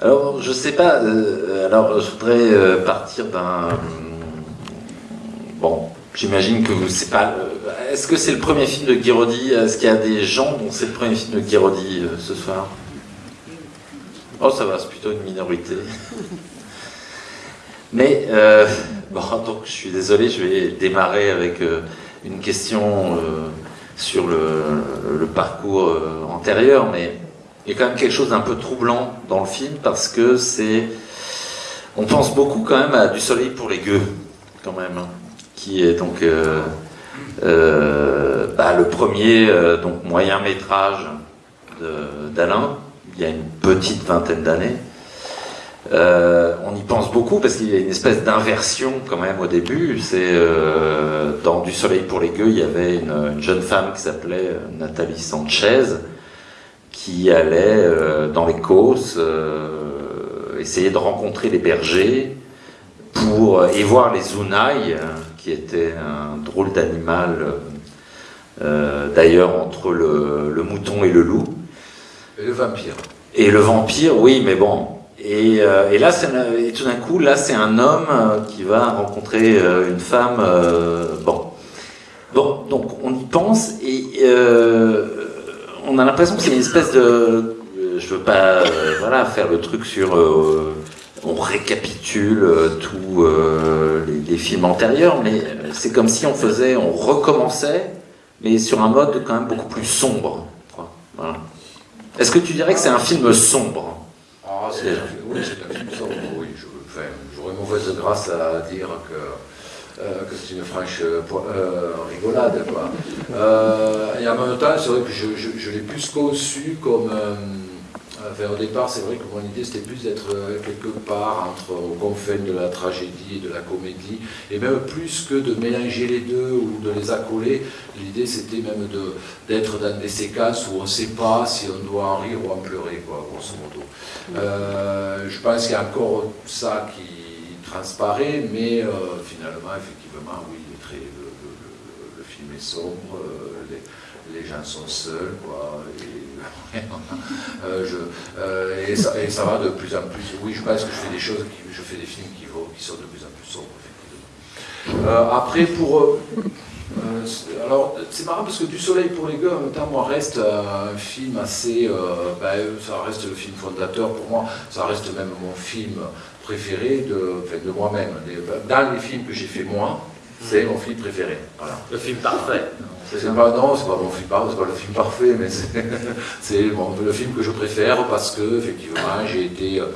Alors, je sais pas. euh, alors, je voudrais euh, partir d'un. Bon, j'imagine que vous- c'est pas. euh, Est-ce que c'est le premier film de Guiraudy Est-ce qu'il y a des gens dont c'est le premier film de Guiraudy ce soir? Oh, ça va, c'est plutôt une minorité. Mais bon, donc je suis désolé, je vais démarrer avec une question sur le, le parcours antérieur, mais il y a quand même quelque chose d'un peu troublant dans le film parce que c'est. On pense beaucoup quand même à Du soleil pour les gueux, quand même, qui est donc euh, euh, bah, le premier euh, donc moyen métrage d'Alain, il y a une petite vingtaine d'années. On y pense beaucoup parce qu'il y a une espèce d'inversion quand même au début. C'est dans Du Soleil pour les gueux, il y avait une, une jeune femme qui s'appelait Nathalie Sanchez qui allait euh, dans les Causses euh, essayer de rencontrer les bergers pour et voir les euh, qui était un drôle d'animal euh, euh, d'ailleurs entre le, le mouton et le loup. Et le vampire. Et le vampire, oui, mais bon. Et, euh, et là, c'est un- et tout d'un coup, là, c'est un homme euh, qui va rencontrer euh, une femme. euh, bon. Bon, donc on y pense et euh, on a l'impression que c'est une espèce de. euh, Je veux pas, euh, voilà, faire le truc sur. euh, on récapitule tous les, films antérieurs, mais c'est comme si on faisait, on recommençait, mais sur un mode quand même beaucoup plus sombre. Voilà. Est-ce que tu dirais que c'est un film sombre? Ah, c'est oui, c'est un film sombre, oui. je- enfin, J'aurais mauvaise grâce à dire que, que c'est une franche euh, euh, rigolade. Quoi. Euh, et en même temps, c'est vrai que je, je- l'ai plus conçu comme. euh, enfin, au départ, c'est vrai que mon idée c'était plus d'être euh, quelque part entre aux confins de la tragédie et de la comédie, et même plus que de mélanger les deux ou de les accoler. L'idée c'était même de- d'être dans des séquences où on ne sait pas si on doit en rire ou en pleurer, quoi, grosso modo. Euh, je pense qu'il y a encore ça qui transparaît, mais euh, finalement, effectivement, oui, le, film est sombre, euh, les, gens sont seuls, quoi. Et, euh, je- et ça, et ça va de plus en plus. Oui, je pense que je fais des choses, qui, je fais des films qui, vont, qui sont de plus en plus sombres, effectivement. Après, pour. alors, c'est marrant parce que Du Soleil pour les gars, en même temps, moi, reste un film assez. ben, ça reste le film fondateur pour moi, ça reste même mon film préféré de, enfin, de moi-même. Dans les films que j'ai fait moi, c'est mon film préféré. Voilà. Le film parfait. C'est pas, non, c'est pas mon film parfait, c'est pas le film parfait, mais c'est- le film que je préfère parce que, effectivement, j'ai été. euh,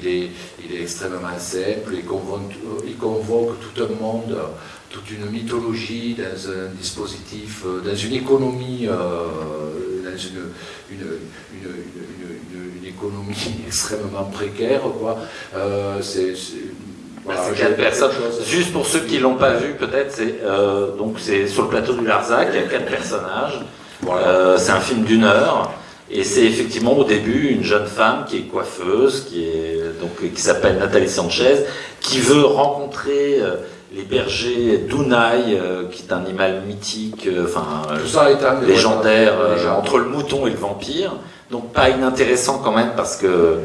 il est, il est extrêmement simple, il convoque, il convoque tout un monde, euh, toute une mythologie dans un dispositif, euh, dans une économie, euh, dans une, une, une- une- une- une économie extrêmement précaire. Quoi. Euh, c'est, voilà, personnes. Juste pour ceux qui l'ont pas vu, peut-être, c'est euh, donc c'est sur le plateau du Larzac. Il y a quatre personnages. Voilà. Euh, c'est un film d'une heure. Et c'est effectivement au début une jeune femme qui est coiffeuse, qui est donc qui s'appelle Nathalie Sanchez, qui veut rencontrer les bergers d'Unai, qui est un animal mythique, enfin légendaire entre le mouton et le vampire. Donc pas inintéressant quand même parce que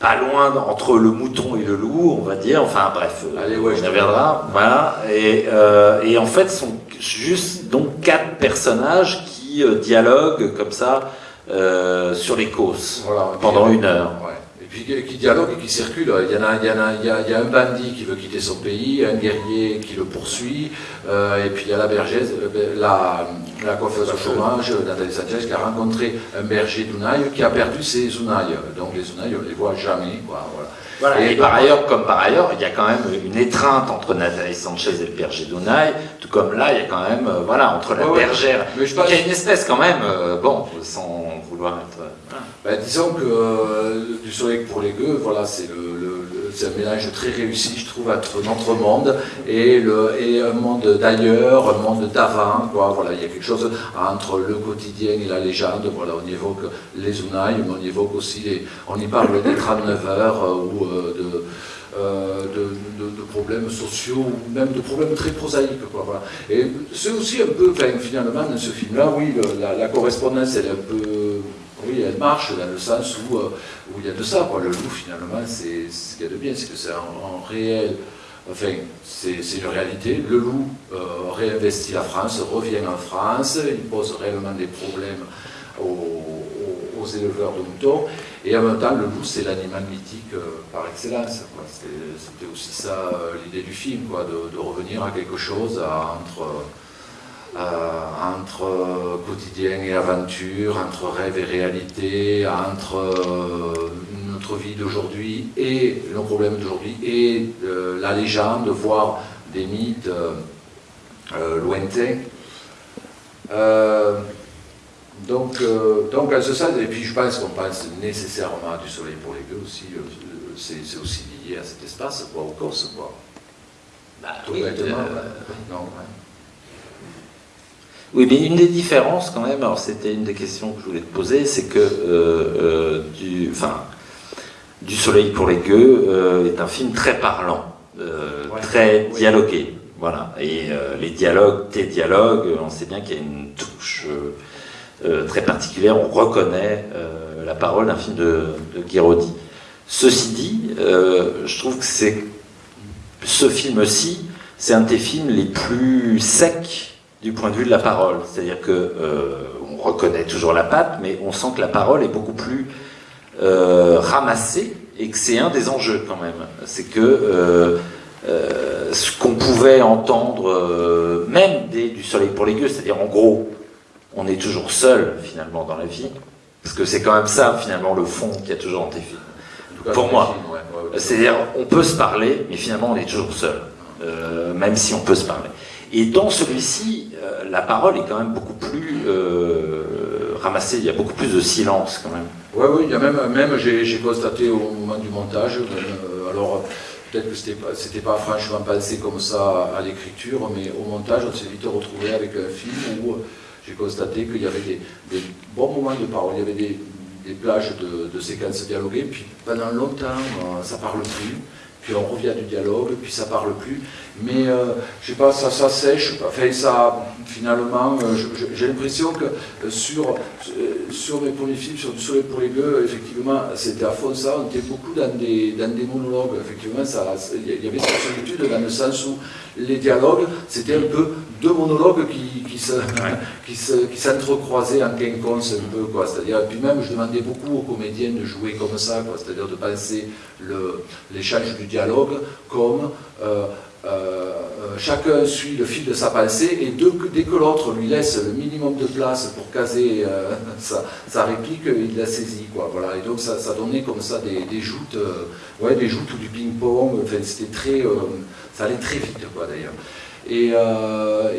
pas loin entre le mouton et le loup, on va dire. Enfin bref, euh, Allez, ouais, on je y reviendra. Voilà. Et, euh, et en fait, sont juste donc quatre personnages qui euh, dialoguent comme ça euh, sur les causes Voilà, pendant une heure. Ouais. Qui- qui dialogue et qui circule. Il y, en a, il, y en a, il, y a, il y a un bandit qui veut quitter son pays, un guerrier qui le poursuit, euh, et puis il y a la bergère, euh, la, la coiffeuse au chômage, Nathalie Sanchez, qui a rencontré un berger d'Unaï qui a perdu ses Unaï. Donc les Unaï, on les voit jamais. Quoi, voilà. Voilà. Et, Et par ailleurs, comme par ailleurs, il y a quand même une étreinte entre Nathalie Sanchez et le berger d'Unai, tout comme là, il y a quand même, euh, voilà, entre la Ouais, bergère. Mais je pense- il y a une espèce quand même, euh, bon, sans euh. Ben, disons que euh, du soleil pour les gueux, voilà, c'est le, un mélange très réussi, je trouve, entre notre monde et, le, et un monde d'ailleurs, un monde d'avant. Voilà, il y a quelque chose entre le quotidien et la légende. Voilà, on y évoque les Unaï, mais on y évoque aussi, les, on y parle des 39 heures euh, ou de, euh, de, problèmes sociaux ou même de problèmes très prosaïques. Quoi. Et c'est aussi un peu, enfin, finalement, dans ce film-là, oui, la, correspondance, elle un peu. Oui, elle marche dans le sens où, euh, où il y a de ça. Quoi. Le loup, finalement, c'est ce qu'il y a de bien, c'est que c'est un, réel. Enfin, c'est une réalité. Le loup euh, réinvestit la France, revient en France, il pose réellement des problèmes aux, éleveurs de moutons. Et en même temps, le loup, c'est l'animal mythique euh, par excellence. C'était aussi ça euh, l'idée du film, quoi, de, revenir à quelque chose entre euh, entre euh, quotidien et aventure, entre rêve et réalité, entre euh, notre vie d'aujourd'hui et nos problèmes d'aujourd'hui et la légende, voire des mythes lointains. Donc, donc à ce sens, et puis je pense qu'on pense nécessairement du soleil pour les gueux aussi, c'est aussi lié à cet espace, quoi, au Corse, quoi. Bah, Tout oui, non, oui, mais une des différences quand même, alors c'était une des questions que je voulais te poser, c'est que euh, euh, du, enfin, du Soleil pour les gueux euh, est un film très parlant, très dialogué. Voilà. Et les dialogues, tes dialogues, on sait bien qu'il y a une touche très particulière, on reconnaît la parole d'un film de, de Guiraudy. Ceci dit, je trouve que ce film-ci, c'est un des films les plus secs du point de vue de la parole. C'est-à-dire que euh, on reconnaît toujours la patte, mais on sent que la parole est beaucoup plus euh, ramassée et que c'est un des enjeux quand même. C'est que euh, ce qu'on pouvait entendre, même du soleil pour les gueux, c'est-à-dire en gros, on est toujours seul finalement dans la vie, parce que c'est quand même ça finalement le fond qui a toujours en tes films. Pour moi, c'est-à-dire on peut se parler, mais finalement on est toujours seul, même si on peut se parler. Et dans celui-ci, euh, la parole est quand même beaucoup plus euh, ramassée, il y a beaucoup plus de silence quand même. Oui, oui, il y a même, même j'ai constaté au moment du montage, euh, alors peut-être que c'était pas, pas franchement pensé comme ça à l'écriture, mais au montage, on s'est vite retrouvé avec un film où j'ai constaté qu'il y avait des, bons moments de parole, il y avait des, plages de, séquences dialoguées, puis pendant longtemps, ça parle plus. Puis on revient du dialogue, puis ça parle plus. Mais euh, je sais pas, ça, ça sèche, enfin ça, finalement, euh, j'ai l'impression que euh, sur, sur mes premiers films, sur Du Soleil les gueux, effectivement, c'était à fond ça, on était beaucoup dans des, dans des monologues, effectivement, il y avait cette solitude dans le sens où les dialogues, c'était un peu deux monologues qui, qui se, qui s'entrecroisaient en quinconce un peu, quoi. C'est-à-dire, puis même, je demandais beaucoup aux comédiens de jouer comme ça, quoi. C'est-à-dire de penser l'échange du dialogue comme euh, euh, euh, chacun suit le fil de sa pensée et dès que l'autre lui laisse le minimum de place pour caser sa, réplique, il la saisit. Quoi, voilà. Et donc ça, ça donnait comme ça des, des joutes, ouais, des joutes ou du ping-pong, enfin, c'était très, ça allait très vite quoi d'ailleurs. Et,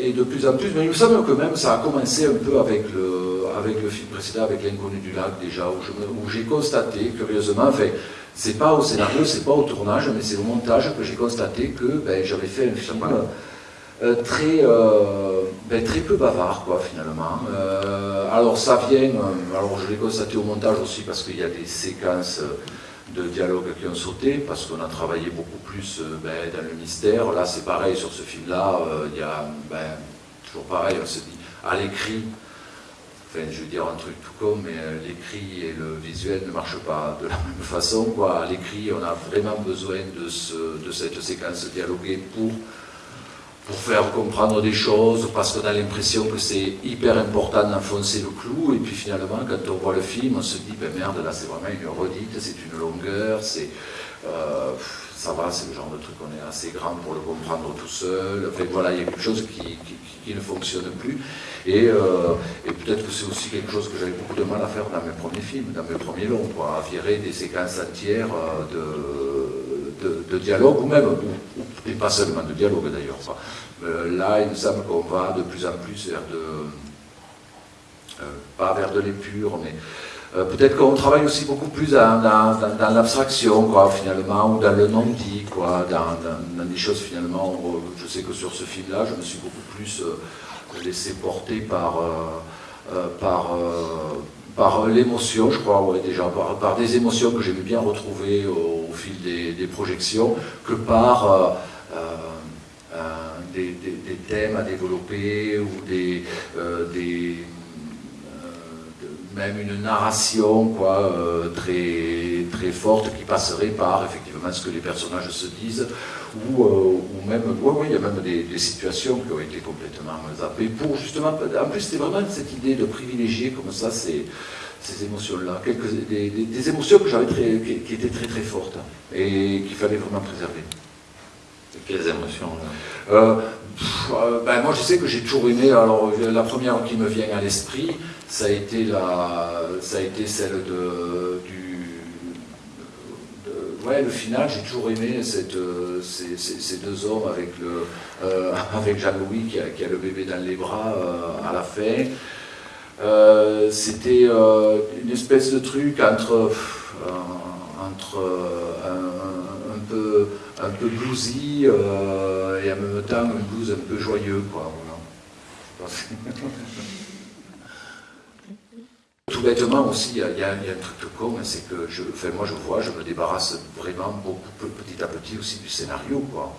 et, de plus en plus, mais il me semble que même ça a commencé un peu avec le, film précédent, avec L'inconnu du lac déjà, où j'ai constaté, curieusement, enfin, c'est pas au scénario, c'est pas au tournage, mais c'est au montage que j'ai constaté que ben, j'avais fait un film euh, très, euh, ben, très peu bavard, quoi, finalement. Euh, alors ça vient, alors je l'ai constaté au montage aussi parce qu'il y a des séquences de dialogue qui ont sauté, parce qu'on a travaillé beaucoup plus ben, dans le mystère. Là, c'est pareil, sur ce film-là, il y a, toujours pareil, on se dit, à l'écrit, je veux dire un truc tout con, mais euh, l'écrit et le visuel ne marchent pas de la même façon. À l'écrit, on a vraiment besoin de cette séquence dialoguée pour, pour faire comprendre des choses, parce qu'on a l'impression que c'est hyper important d'enfoncer le clou, et puis finalement, quand on voit le film, on se dit, ben merde, là c'est vraiment une redite, c'est une longueur, c'est... Euh, ça va, c'est le genre de truc, on est assez grand pour le comprendre tout seul. Enfin, voilà, il y a quelque chose qui, qui, ne fonctionne plus. Et, euh, et peut-être que c'est aussi quelque chose que j'avais beaucoup de mal à faire dans mes premiers films, dans mes premiers longs, quoi, à virer des séquences entières euh, de, dialogue, ou même, et pas seulement de dialogue d'ailleurs. Euh, là, il me semble qu'on va de plus en plus vers de, pas vers de l'épure, mais euh, peut-être qu'on travaille aussi beaucoup plus dans, l'abstraction, quoi, finalement, ou dans le non-dit, quoi, dans, des choses, finalement, je sais que sur ce film-là, je me suis beaucoup plus euh, laissé porter par, euh, par, par l'émotion, je crois, déjà, par, des émotions que j'aimais bien retrouver au, fil des, projections, que par... des, thèmes à développer ou des, des même une narration quoi, très, très forte qui passerait par effectivement ce que les personnages se disent, ou, ou même, il y a même des, situations qui ont été complètement zappées pour justement, en plus c'était vraiment cette idée de privilégier comme ça ces, ces émotions-là, des, des, émotions que j'avais qui, qui, étaient très très fortes et qu'il fallait vraiment préserver. Quelles émotions euh, euh, ben, Moi, je sais que j'ai toujours aimé. Alors, la première qui me vient à l'esprit, ça a été la, ça a été celle de, du, ouais, le final. J'ai toujours aimé ces, deux hommes avec euh, avec Jean-Louis qui, a le bébé dans les bras à la fin. C'était une espèce de truc entre, entre un, peu un peu bluesy euh, et en même temps un blues un peu joyeux. Quoi, Tout bêtement aussi, il y, a un truc de con, c'est que moi je vois, je me débarrasse vraiment beaucoup petit à petit aussi du scénario. Quoi.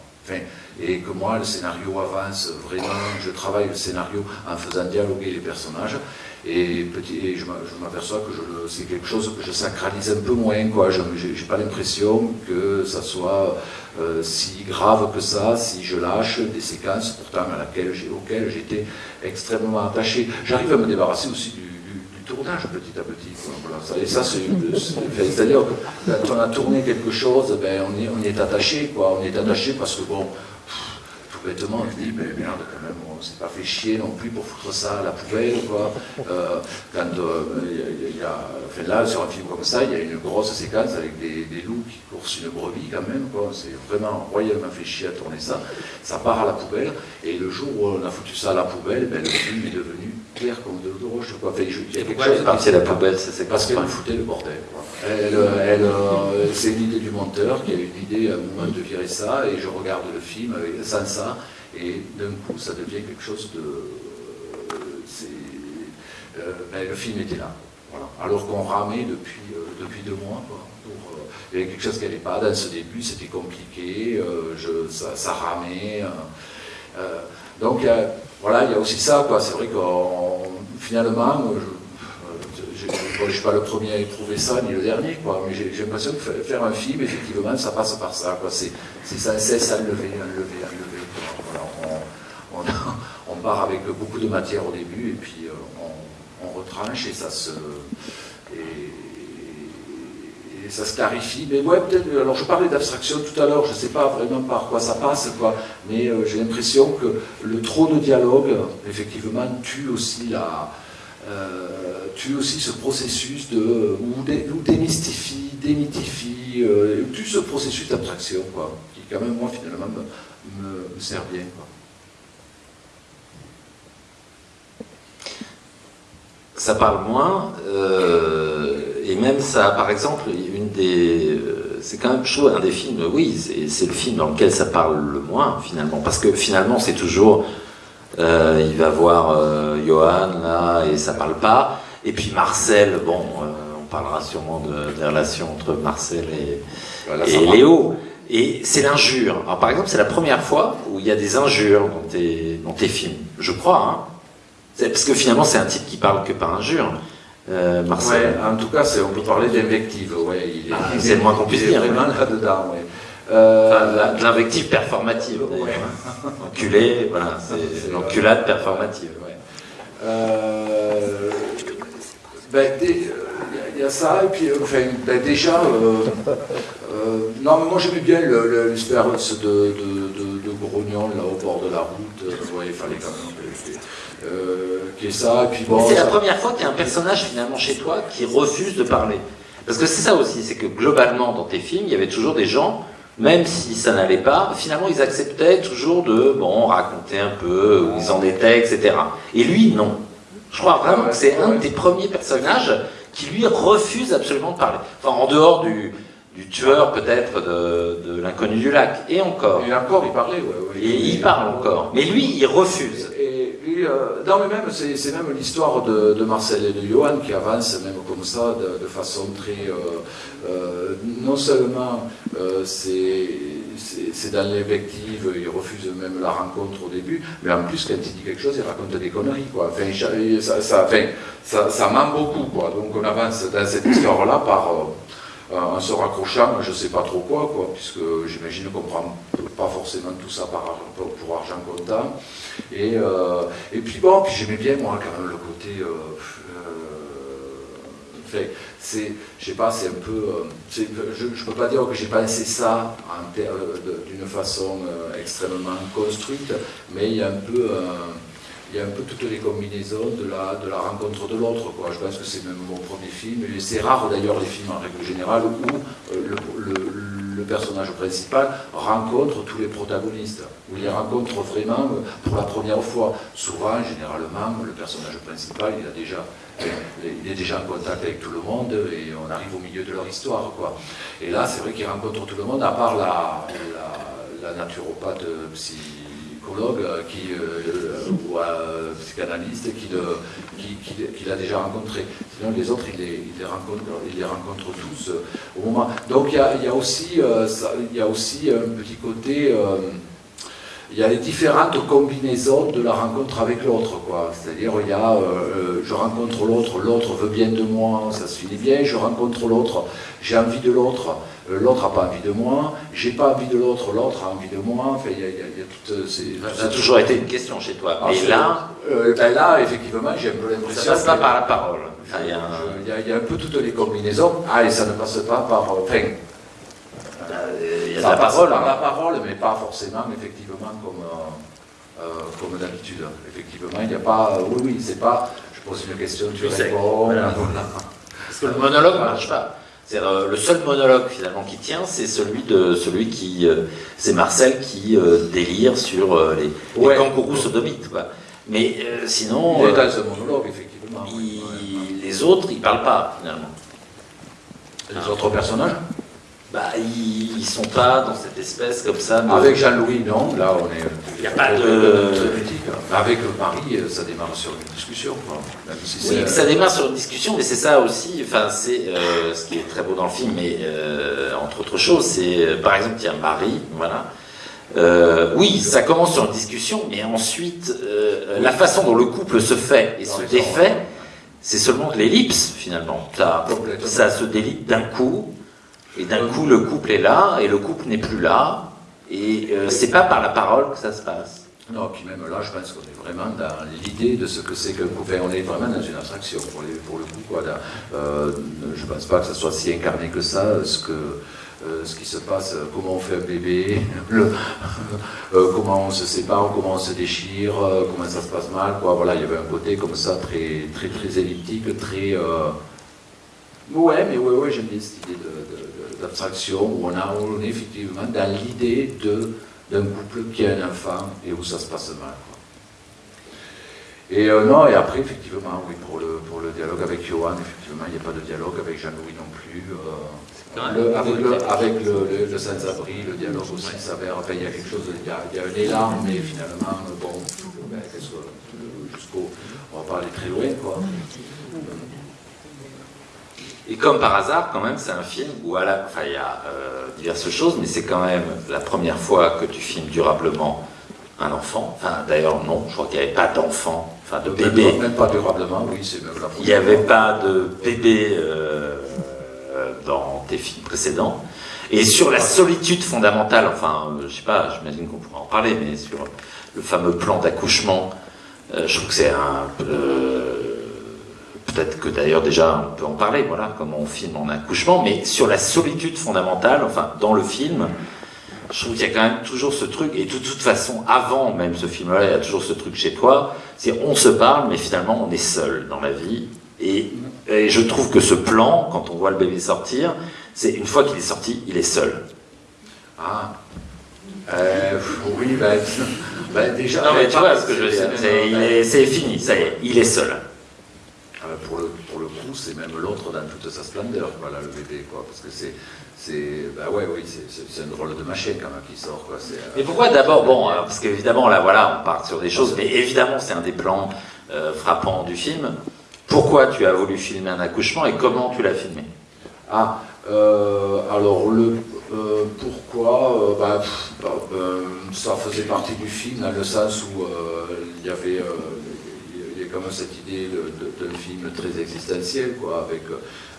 Et que moi, le scénario avance vraiment, je travaille le scénario en faisant dialoguer les personnages, et, je m'aperçois que c'est quelque chose que je sacralise un peu moins. Quoi. Je n'ai pas l'impression que ça soit euh, si grave que ça, si je lâche des séquences pourtant auxquelles j'étais extrêmement attaché. J'arrive à me débarrasser aussi du, tournage petit à petit. Et ça, c'est-à-dire que quand on a tourné quelque chose, ben, on, est, on est attaché, quoi. On est attaché parce que bon, bêtement, je dis, mais merde, quand même, on s'est pas fait chier non plus pour foutre ça à la poubelle, quoi. Euh, quand euh, il y, a, enfin là, sur un film comme ça, il y a une grosse séquence avec des, loups qui coursent une brebis, quand même, quoi. C'est vraiment royalement fait chier à tourner ça. Ça part à la poubelle, et le jour où on a foutu ça à la poubelle, ben, le film est devenu clair comme de l'eau de roche, quoi. Enfin, il y a quelque chose. C'est la poubelle, c'est Parce qu'elle foutait le bordel, quoi. Elle, elle, euh, c'est l'idée du monteur qui a eu l'idée à un moment de virer ça, et je regarde le film sans ça, et d'un coup ça devient quelque chose de... Euh, ben, le film était là, alors qu'on ramait depuis, euh, depuis deux mois. il y avait quelque chose qui n'allait pas, dans ce début c'était compliqué, je, ça, ramait. donc voilà, il y a aussi ça, c'est vrai que finalement, je ne suis pas le premier à éprouver ça, ni le dernier, quoi, mais j'ai l'impression que faire un film, effectivement, ça passe par ça. C'est sans cesse à lever, à lever, à lever. on, part avec beaucoup de matière au début, et puis euh, on, retranche, et ça se... ça se clarifie. Mais ouais, peut-être. Alors, je parlais d'abstraction tout à l'heure, je ne sais pas vraiment par quoi ça passe, quoi. Mais euh, j'ai l'impression que le trop de dialogue, effectivement, tue aussi la, euh, tue aussi ce processus de, ou, démystifie, démythifie, euh, tue ce processus d'abstraction, quoi, qui quand même, moi, finalement, me, sert bien. Quoi. Ça parle moins, euh, et même ça, par exemple, une des, euh, c'est quand même chaud, un des films, oui, c'est le film dans lequel ça parle le moins, finalement, parce que finalement, c'est toujours euh, il va voir euh, Johan là et ça parle pas. Et puis Marcel, bon, euh, on parlera sûrement de, des relations entre Marcel et, et Léo. Et c'est l'injure. Alors par exemple, c'est la première fois où il y a des injures dans tes, dans tes films, je crois. Hein. Parce que finalement, c'est un type qui parle que par injure. Euh, Marcel. Ouais, en tout cas, on peut parler d'invective. Ouais, ah, c'est le moins qu'on puisse dire. Vraiment là-dedans. Ouais. Euh, de l'invective performative, Enculé, voilà, c'est l'enculade performative. Euh, ben, il y a ça, et puis enfin, ben, déjà, euh, non, moi j'aimais bien l'espérance de, de, de, Grognon là au bord de la route, il fallait quand même qu'il y ait ça, puis bon. C'est la première fois qu'il y a un personnage finalement chez toi qui refuse de parler. Parce que c'est ça aussi, c'est que globalement dans tes films, il y avait toujours des gens même si ça n'allait pas, finalement ils acceptaient toujours de bon raconter un peu où ils en étaient, etc. Et lui, non. Je crois vraiment que c'est un des premiers personnages qui lui refuse absolument de parler. Enfin, en dehors du, du tueur peut-être de, de l'inconnu du lac. Et encore. Et encore, il parlait, ouais, Et il parle encore. Mais lui, il refuse. Euh, non, mais même, c'est même l'histoire de, Marcel et de Johan qui avance même comme ça, de, façon très. Euh, euh, non seulement c'est dans l'invective, il refuse même la rencontre au début, mais en plus, quand il dit quelque chose, il raconte des conneries, quoi. Ça, ça, ment beaucoup, quoi. Donc on avance dans cette histoire-là par, en se raccrochant, je ne sais pas trop quoi, puisque j'imagine qu'on ne prend pas forcément tout ça pour argent comptant. Et, euh, et puis bon, puis j'aimais bien, moi, quand même, le côté... Euh, c'est, je sais pas, c'est un peu, euh, je ne peux pas dire que j'ai pensé ça d'une façon euh, extrêmement construite, mais il y a un peu, il y a un peu toutes les combinaisons de la, de la rencontre de l'autre. Je pense que c'est même mon premier film, c'est rare d'ailleurs les films en règle générale où euh, le personnage principal rencontre tous les protagonistes, où il les rencontre vraiment pour la première fois. Souvent, généralement, le personnage principal, il, a déjà, il est déjà en contact avec tout le monde et on arrive au milieu de leur histoire. Quoi. Et là, c'est vrai qu'il rencontre tout le monde, à part la, la, naturopathe psy psychologue euh, qui, euh, ou un psychanalyste qui, qui, l'a déjà rencontré. Sinon, les autres, il les, il rencontre, il les rencontre tous euh, au moment. Donc, il y a, il y a aussi, il y a aussi un petit côté il y a les différentes combinaisons de la rencontre avec l'autre. quoi. C'est-à-dire, il y a je rencontre l'autre, l'autre veut bien de moi, ça se finit bien, je rencontre l'autre, j'ai envie de l'autre, euh, l'autre n'a pas envie de moi, j'ai pas envie de l'autre, l'autre a envie de moi. Enfin, il y a, tout. Ça a toujours été une question chez toi. Ah, là, euh, ben là, effectivement, j'ai un peu l'impression. Ça passe pas par la parole. il, y a y a, un peu toutes les combinaisons. Ah, et ça ne passe pas par. Enfin, il y a la parole. Par la parole, mais pas forcément, effectivement, comme, euh, comme d'habitude. Effectivement, il n'y a pas. oui, oui, c'est pas. Je pose une question, tu réponds. Parce que le monologue ne marche pas. Euh, le seul monologue finalement qui tient, c'est celui de celui qui, euh, c'est Marcel qui euh, délire sur les, kangourous sodomites. Quoi. Mais sinon, il est dans ce monologue effectivement. Les autres, ils parlent pas finalement. Les autres personnages? Bah, ils, sont pas dans cette espèce comme ça. Avec Jean-Louis, non. Là, on est. Il n'y a pas de. Avec Marie, ça démarre sur une discussion. oui, ça démarre sur une discussion, mais c'est ça aussi. Enfin, c'est euh, ce qui est très beau dans le film, mais euh, entre autres choses, c'est euh, par exemple, il y a Marie, voilà. oui, ça commence sur une discussion, mais ensuite, la façon dont le couple se fait et se défait, c'est seulement de l'ellipse finalement. Ça, ça se délite d'un coup, et d'un coup, le couple est là, et le couple n'est plus là, et euh, c'est pas par la parole que ça se passe. Non, puis même là, je pense qu'on est vraiment dans l'idée de ce que c'est qu'un couple. on est vraiment dans une abstraction pour, le coup. Quoi. Euh, je ne pense pas que ça soit si incarné que ça, ce, que, euh, ce qui se passe, comment on fait un bébé, comment on se sépare, comment on se déchire, comment ça se passe mal. Quoi. Voilà, il y avait un côté comme ça, très, très, très elliptique, très. Ouais, mais ouais, ouais, j'aime bien cette idée de d'abstraction où on, a, on est effectivement dans l'idée d'un couple qui a un enfant et où ça se passe mal. Et euh, non, et après, effectivement, oui, pour le, pour le dialogue avec Johan, effectivement, il n'y a pas de dialogue avec Jean-Louis non plus. Euh, avec le, avec le, le, sans-abri, le dialogue aussi s'avère, enfin, il y a quelque chose, il y a, il y a un élan, mais finalement, bon, ben, jusqu'au, on va pas aller très loin, quoi. Et comme par hasard, quand même, c'est un film où, à la, enfin, il y a euh, diverses choses, mais c'est quand même la première fois que tu filmes durablement un enfant. Enfin, d'ailleurs, non, je crois qu'il n'y avait pas d'enfant, enfin de bébé. Même pas durablement, oui, c'est même la Il n'y avait pas de bébé euh, dans tes films précédents. Et sur la solitude fondamentale, enfin, je sais pas, j'imagine qu'on pourra en parler, mais sur le fameux plan d'accouchement, euh, je trouve que c'est un peut-être que d'ailleurs déjà on peut en parler, voilà, comment on filme en accouchement, mais sur la solitude fondamentale, enfin dans le film, je trouve qu'il y a quand même toujours ce truc, et de toute façon, avant même ce film-là, il y a toujours ce truc chez toi, c'est on se parle, mais finalement on est seul dans la vie, et, je trouve que ce plan, quand on voit le bébé sortir, c'est une fois qu'il est sorti, il est seul. Ah, euh, oui, ben, ben, déjà. Non, mais tu vois ce que je veux dire, c'est fini, ça y est, il est seul. Euh, pour, le, pour le coup, c'est même l'autre dans toute sa splendeur, voilà, le bébé, quoi, parce que c'est, c'est, bah ouais, oui, c'est, un drôle de machine quand même qui sort, quoi. Mais pourquoi d'abord, bon, euh, parce qu'évidemment, là, voilà, on part sur des choses, mais évidemment, c'est un des plans euh, frappants du film. Pourquoi tu as voulu filmer un accouchement et comment tu l'as filmé? Ah, alors le, pourquoi bah, bah, Ça faisait partie du film dans le sens où il y avait même cette idée d'un film très existentiel, quoi, avec,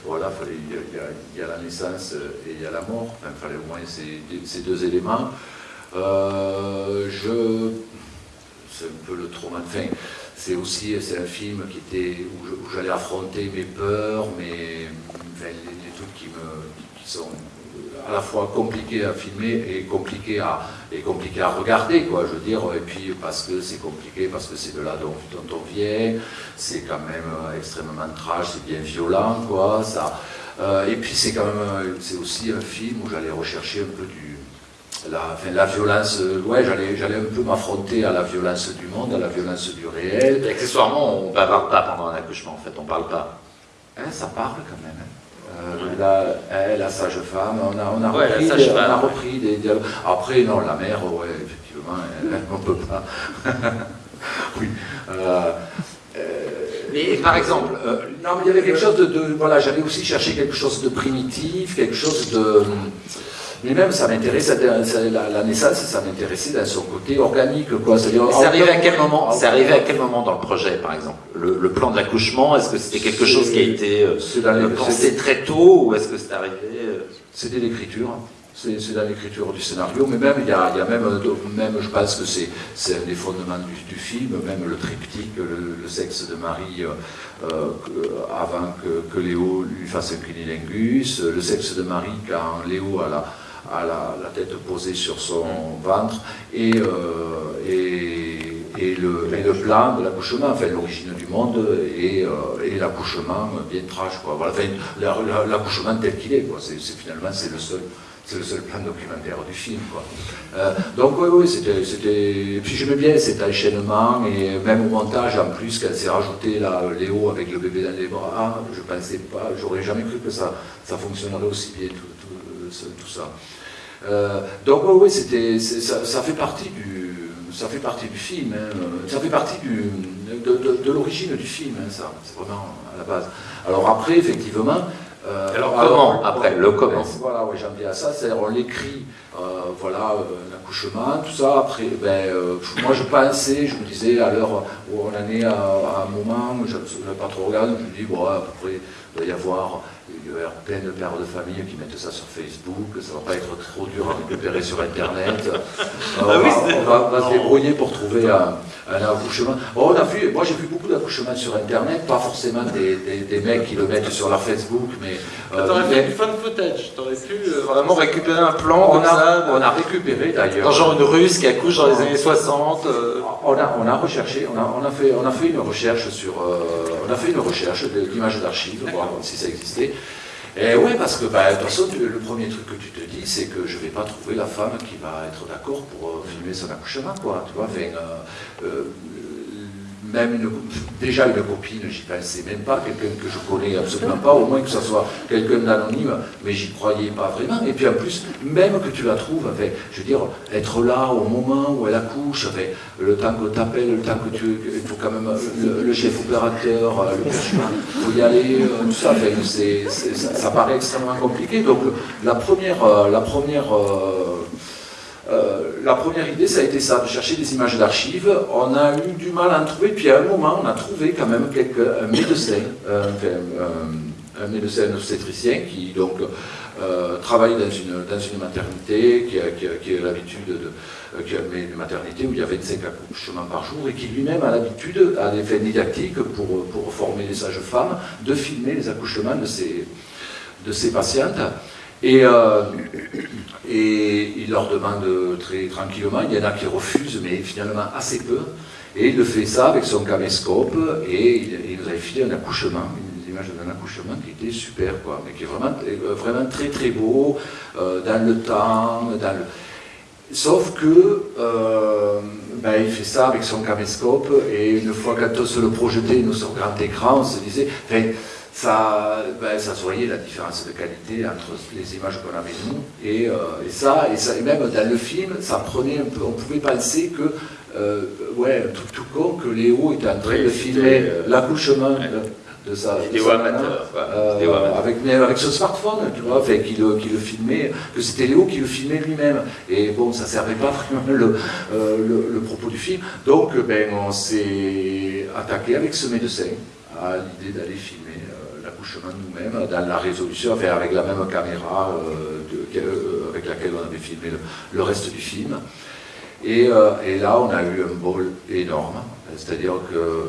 voilà, il y, a la naissance et il y a la mort, il fallait au moins ces, ces deux éléments. je, c'est un peu le trauma, enfin, c'est aussi c'est un film qui était, où j'allais affronter mes peurs, mes, les, trucs qui, me, qui sont à la fois compliqués à filmer et compliqués à, et compliqué à regarder, quoi, je veux dire, et puis parce que c'est compliqué, parce que c'est de là dont, on vient, c'est quand même euh, extrêmement trash, c'est bien violent, quoi, ça. Euh, et puis c'est quand même, euh, c'est aussi un film où j'allais rechercher un peu du, la, enfin, la violence, ouais, j'allais, un peu m'affronter à la violence du monde, à la violence du réel. Et accessoirement, on ne parle pas pendant un accouchement, en fait, on parle pas. Hein, ça parle quand même. Hein. Euh, la, la sage-femme, on a, on a repris, des, on a repris des dialogues. Après, non, la mère, ouais, effectivement, on ne peut pas. oui. Euh, euh, mais par exemple, non, mais il y avait quelque chose de, de voilà, j'avais aussi cherché quelque chose de primitif, quelque chose de mais même ça m'intéressait, la, naissance, ça m'intéressait dans son côté organique. Quoi. C'est arrivé à quel moment C'est arrivé à quel moment dans le projet, par exemple? Le, plan de l'accouchement, est-ce que c'était quelque chose qui a été euh, pensé très tôt ou est-ce que c'est arrivé euh? C'était l'écriture. C'est dans l'écriture du scénario, mais même, il y a, il y a même, même, je pense que c'est un des fondements du, film, même le triptyque, le, sexe de Marie euh, avant que, que, Léo lui fasse un clinilingus, le sexe de Marie quand Léo a la, à la, tête posée sur son ventre, et, euh, et, le, plan de l'accouchement, enfin l'origine du monde, et, euh, l'accouchement bien trash. Quoi. Voilà, enfin, l'accouchement tel qu'il est, quoi. c'est finalement c'est le seul c'est le seul plan documentaire du film. Quoi. Euh, donc oui, oui, c'était... Puis j'aimais bien cet enchaînement, et même au montage, en plus, quand c'est rajouté là, Léo avec le bébé dans les bras, je pensais pas, j'aurais jamais cru que ça, ça fonctionnerait aussi bien, tout, tout ça. Euh, donc oui, c'était, ça, ça, fait partie du, ça fait partie du film, hein. ça fait partie du, de, l'origine du film, hein, ça, c'est vraiment à la base. Alors après, effectivement... Euh, alors, comment Après, le comment Voilà, oui, j'en viens à ça, c'est-à-dire on l'écrit, euh, voilà, l'accouchement, tout ça, après, ben, moi je pensais, je me disais, à l'heure où on en est à, un moment, je ne pas trop regardé, je me dis, bon, à peu près, il doit y avoir il y a plein de pères de famille qui mettent ça sur Facebook, ça ne va pas être trop dur à récupérer sur Internet. Ah on, va, se débrouiller pour trouver un, accouchement. on a vu, moi j'ai vu beaucoup d'accouchements sur Internet, pas forcément des, mecs qui le mettent sur leur Facebook, mais... Euh, t'aurais fait du fan footage, t'aurais pu euh, vraiment récupérer un plan on a, On a récupéré d'ailleurs... genre une russe qui accouche dans les années 60 euh. on, a, on a recherché, on a, on a, fait, on a fait une recherche sur... on a fait une recherche d'images d'archives, voir si ça existait. Et oui, parce que bah, façon, le premier truc que tu te dis, c'est que je ne vais pas trouver la femme qui va être d'accord pour euh, filmer son accouchement, quoi. Tu vois, enfin, euh, euh, même une, déjà une copine, j'y pensais même pas, quelqu'un que je connais absolument pas, au moins que ce soit quelqu'un d'anonyme, mais j'y croyais pas vraiment. Et puis en plus, même que tu la trouves, enfin, je veux dire, être là au moment où elle accouche, enfin, le temps que tu appelles, le temps que tu. Il faut quand même. Le, chef opérateur, euh, le il faut y aller, euh, tout ça, enfin, ça, ça, paraît extrêmement compliqué. Donc la première. Euh, la première euh, la première idée, ça a été ça, de chercher des images d'archives. On a eu du mal à en trouver, puis à un moment, on a trouvé quand même quelques, un médecin, euh, un médecin obstétricien qui donc euh, travaille dans une, dans une maternité, qui a, qui a, l'habitude de, qui a une maternité où il y a 25 accouchements par jour et qui lui-même a l'habitude, à des fins didactiques pour, pour former les sages-femmes, de filmer les accouchements de ses, de ses patientes. Et, euh, et il leur demande très tranquillement, il y en a qui refusent, mais finalement assez peu. Et il le fait ça avec son caméscope, et il, nous a filé un accouchement, une image d'un accouchement qui était super, quoi, mais qui est vraiment, vraiment très très beau, euh, dans le temps, dans le... Sauf que euh, ben, il fait ça avec son caméscope, et une fois quand on se le projetait, nous sur grand écran, on se disait, ça, ben, ça se voyait la différence de qualité entre les images qu'on avait nous et, euh, et, ça, et ça, et même dans le film, ça prenait un peu, on pouvait penser que, euh, ouais, tout, tout con, que Léo était en train de filmer euh, l'accouchement de sa. Vidéo de sa amateur, nana, quoi. euh, Vidéo amateur. avec, mais avec ce smartphone, tu vois, fait, qui, le, filmait, que c'était Léo qui le filmait lui-même. Et bon, ça servait pas vraiment le, euh, le, le propos du film. Donc, ben, on s'est attaqué avec ce médecin à l'idée d'aller filmer nous-mêmes dans la résolution, avec la même caméra euh, euh, avec laquelle on avait filmé le, reste du film. Et, euh, et là, on a eu un bol énorme. C'est-à-dire que,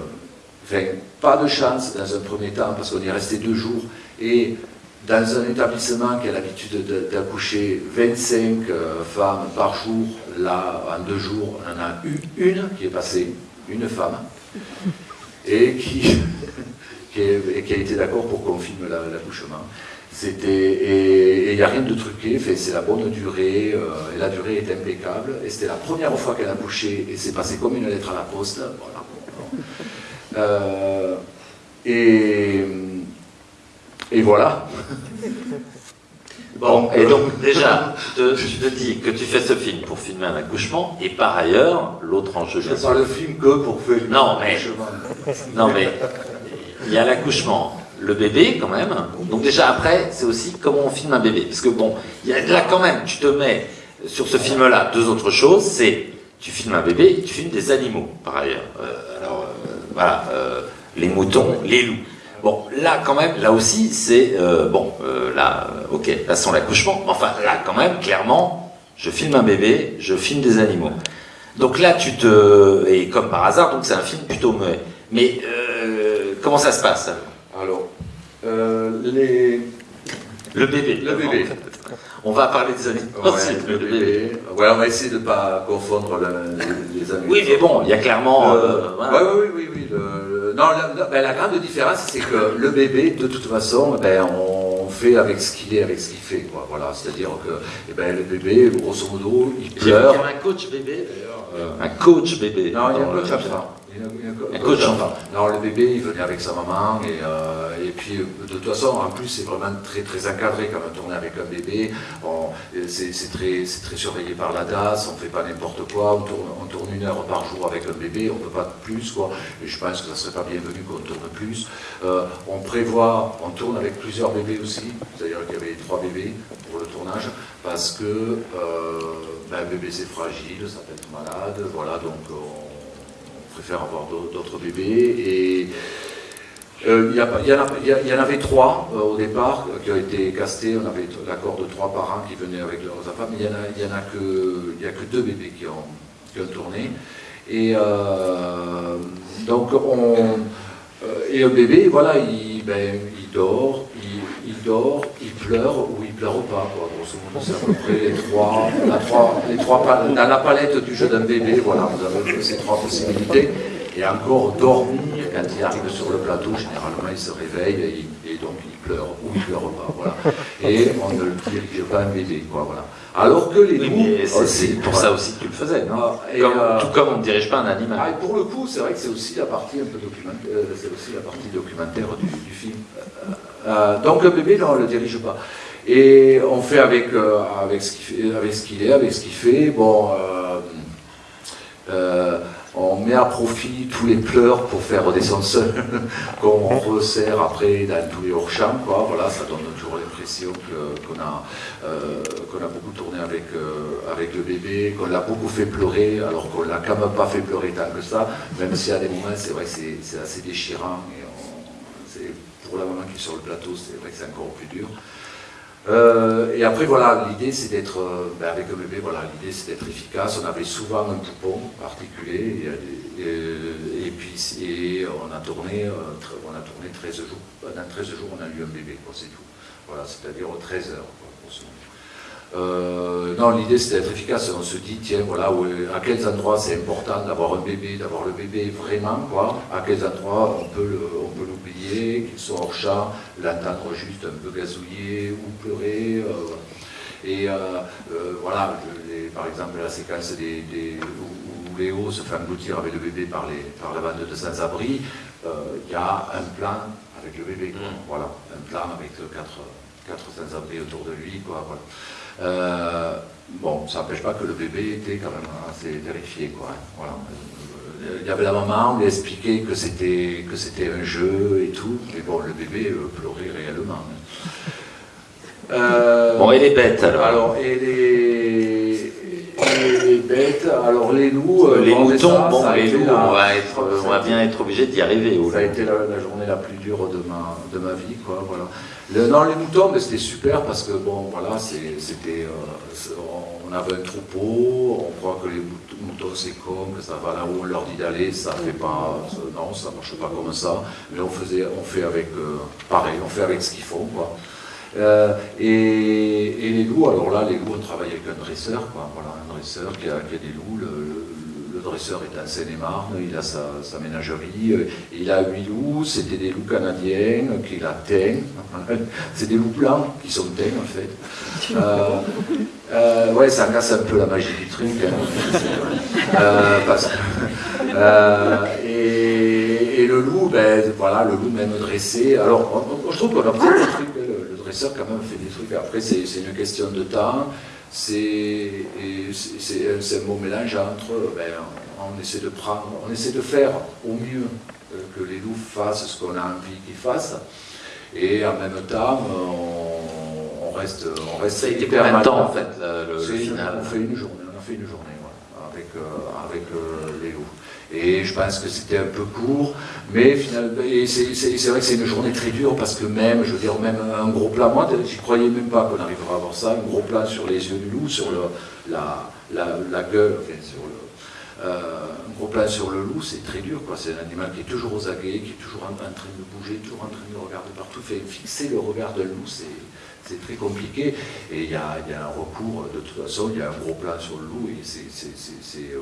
enfin, pas de chance dans un premier temps, parce qu'on est resté deux jours. Et dans un établissement qui a l'habitude de- d'accoucher 25 euh, femmes par jour, là, en deux jours, on en a eu une qui est passée, une femme, et qui, qui, est- qui a été d'accord pour qu'on filme la- l'accouchement. C'était et il n'y a rien de truqué, c'est la bonne durée, euh, et la durée est impeccable. Et c'était la première fois qu'elle a couché, et c'est passé comme une lettre à la poste. Voilà. Euh, et, et voilà. Bon, et donc déjà, te, tu te dis que tu fais ce film pour filmer un accouchement, et par ailleurs, l'autre enjeu, Je ne pas le film que pour faire Non, mais- chemin. Non mais il y a l'accouchement, le bébé quand même. Donc déjà après, c'est aussi comment on filme un bébé. Parce que bon, y a là quand même, tu te mets sur ce film-là deux autres choses. C'est tu filmes un bébé et tu filmes des animaux par ailleurs. Euh, alors euh, voilà, euh, les moutons, les loups. Bon, là quand même, là aussi c'est euh, bon, euh, là, euh, ok, là sans l'accouchement. Enfin là quand même, clairement, je filme un bébé, je filme des animaux. Donc là, tu te. Et comme par hasard, donc c'est un film plutôt muet. Mais euh, comment ça se passe Alors, euh, les, Le bébé. le bébé. On va parler des Ouais, aussi. le bébé. On va essayer de ne pas confondre le- les, les amis. Oui, mais bon, il y a clairement. Euh, voilà. ouais, ouais, oui, oui, oui. le- le- non, la, ben, la grande différence, c'est que le bébé, de toute façon, ben, on fait avec ce qu'il est, avec ce qu'il fait. Quoi. Voilà, c'est-à-dire que eh ben, le bébé, grosso modo, il vu qu'il y pleure. avait un coach bébé d'ailleurs. euh, un coach bébé. Non, il y a un coach enfant. Un coach enfant. Non, le bébé, il venait avec sa maman. Et, euh, et puis, de toute façon, en plus, c'est vraiment très, très encadré quand on tourne avec un bébé. Euh, C'est très, très surveillé par la DAS. On ne fait pas n'importe quoi. On tourne, on tourne une heure par jour avec un bébé. On ne peut pas plus. Quoi. Et je pense que ça ne serait pas bienvenu qu'on tourne plus. Euh, on prévoit, on tourne avec plusieurs bébés aussi. C'est-à-dire qu'il y avait trois bébés pour le tournage. Parce que euh, ben, un bébé, c'est fragile. Ça peut être malade. Voilà, donc on on préfère avoir d'au- d'autres bébés. Et euh, il y, y en avait trois euh, au départ euh, qui ont été castés. On avait l'accord de trois parents qui venaient avec leurs enfants, mais il y en a, y en a que, a que deux bébés qui ont, qui ont tourné. Et donc on et un bébé, voilà, il, ben, il dort, il, il dort, il pleure ou il pleure pas, quoi. Grosso modo, c'est à peu près les trois, la trois, les trois dans la palette du jeu d'un bébé, voilà, vous avez ces trois possibilités. Et encore dormir, quand il arrive sur le plateau, généralement il se réveille et, et donc il pleure ou il pleure pas, voilà. Et on ne le dirige pas un bébé, quoi, voilà. Alors que les Oui, loups, mais c'est- pour ça aussi que tu le faisais, non Ah, Comme- euh, Tout comme on ne dirige pas un ah, animal. et pour le coup, c'est vrai que c'est aussi la partie un peu documentaire, euh, c'est aussi la partie documentaire du, du film. Euh, euh, donc un bébé, non, on ne le dirige pas. Et on fait avec, euh, avec ce qu'il fait- avec ce qu'il est, avec ce qu'il fait. Bon, euh, euh, on met à profit tous les pleurs pour faire redescendre seul, qu'on resserre après dans tous les hors-champs. Voilà, ça donne toujours l'impression qu'on a, euh, a beaucoup tourné avec, euh, avec le bébé, qu'on l'a beaucoup fait pleurer, alors qu'on l'a quand même pas fait pleurer tant que ça, même si à des moments, c'est vrai que c'est assez déchirant. Et pour la maman qui est sur le plateau, c'est vrai que c'est encore plus dur. Euh, et après, voilà, l'idée c'est d'être, euh, ben, avec le voilà, l'idée c'est d'être efficace. On avait souvent un poupon articulé, et, et- et puis et on a tourné, euh, on a tourné 13 jours. Dans 13 jours, on a eu un bébé, c'est tout. Voilà, c'est-à-dire 13 heures. Euh, non, l'idée c'est d'être efficace. On se dit, tiens, voilà, à quels endroits c'est important d'avoir un bébé, d'avoir le bébé vraiment, quoi. À quels endroits on peut le- on peut qu'il soit hors champ, l'entendre juste un peu gazouiller ou pleurer. euh, et euh, euh, voilà, les- par exemple, la séquence des, des- où, Léo se fait engloutir avec le bébé par, les, par la bande de sans-abri, il y a un plan avec le bébé, quoi. Mm. voilà, un plan avec quatre, quatre sans-abri autour de lui, quoi, voilà. Euh, bon, ça n'empêche pas que le bébé était quand même assez terrifié, quoi. hein, voilà. Euh, il y avait la maman, on lui a expliqué que c'était que c'était un jeu et tout, mais bon, le bébé pleurait réellement. bon, et les bêtes alors Alors, et les, les bêtes, alors les loups. Les moutons, bon, les loups, on, va être, on va bien être obligé d'y arriver. Ça a été la, journée la plus dure de ma, de ma vie, quoi, voilà. Le, non, les moutons, c'était super parce que, bon, voilà, c'était. on avait un troupeau, on croit que les moutons c'est con, que ça va là où on leur dit d'aller, ça fait pas. Non, ça marche pas comme ça. Mais on, faisait, on fait avec. pareil, on fait avec ce qu'ils font, quoi. Euh, et, les loups, alors là, les loups, on travaille avec un dresseur, quoi. Voilà, un dresseur qui a, qui a des loups. Le, dresseur est un Seine-et-Marne, il a sa, ménagerie, euh, il a huit loups, c'était des loups canadiens qu'il a teints. C'est des loups blancs qui sont teints, en fait. Euh, ouais, ça casse un peu la magie du truc. Hein. et, le loup, ben, voilà, le loup même dressé. Alors, je trouve qu'on a peut des trucs professeur quand même fait des trucs. Après, c'est une question de temps. C'est un beau mélange entre, ben, on, essaie de prendre, on essaie de faire au mieux euh, que les loups fassent ce qu'on a envie qu'ils fassent, et en même temps, on, reste, on reste. Ça a été combien de temps en fait le, final? On fait une journée, on a fait une journée avec, euh, avec euh, les loups. Et je pense que c'était un peu court, mais finalement, c'est vrai que c'est une journée très dure parce que même, je veux dire, même un gros plan, moi, j'y croyais même pas qu'on arriverait à avoir ça, un gros plan sur les yeux du loup, sur la, gueule, enfin, sur le, euh, un gros plan sur le loup, c'est très dur. C'est un animal qui est toujours aux aguets, qui est toujours en, train de bouger, toujours en train de regarder partout. Fixer le regard d'un loup, c'est très compliqué. Et il y a, un recours, de toute façon, il y a un gros plan sur le loup, et c'est euh,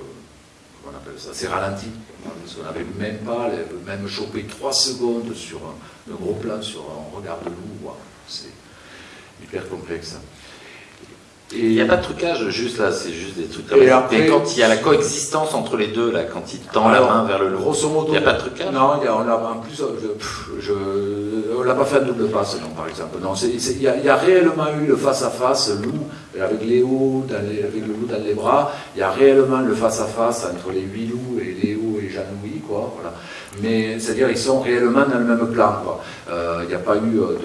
on appelle ça, c'est ralenti. Qu'on n'avait même pas, même chopé trois secondes sur un, gros plan, sur un regard de loup. C'est hyper complexe. Il n'y a pas de trucage, juste là, c'est juste des trucs. Et, après, quand il y a la coexistence entre les deux, là, quand il tend la main vers le loup, il n'y a pas de trucage? Non, il y a, on a, en plus, je, on n'a pas fait un double passe, non, par exemple. Non, il, y a, réellement eu le face-à-face, loup, avec Léo, avec le loup dans les bras, il y a réellement le face-à-face entre les huit loups et Léo et Jean-Louis, quoi, voilà. Mais, c'est-à-dire, ils sont réellement dans le même plan, quoi. Euh, il n'y a pas eu euh,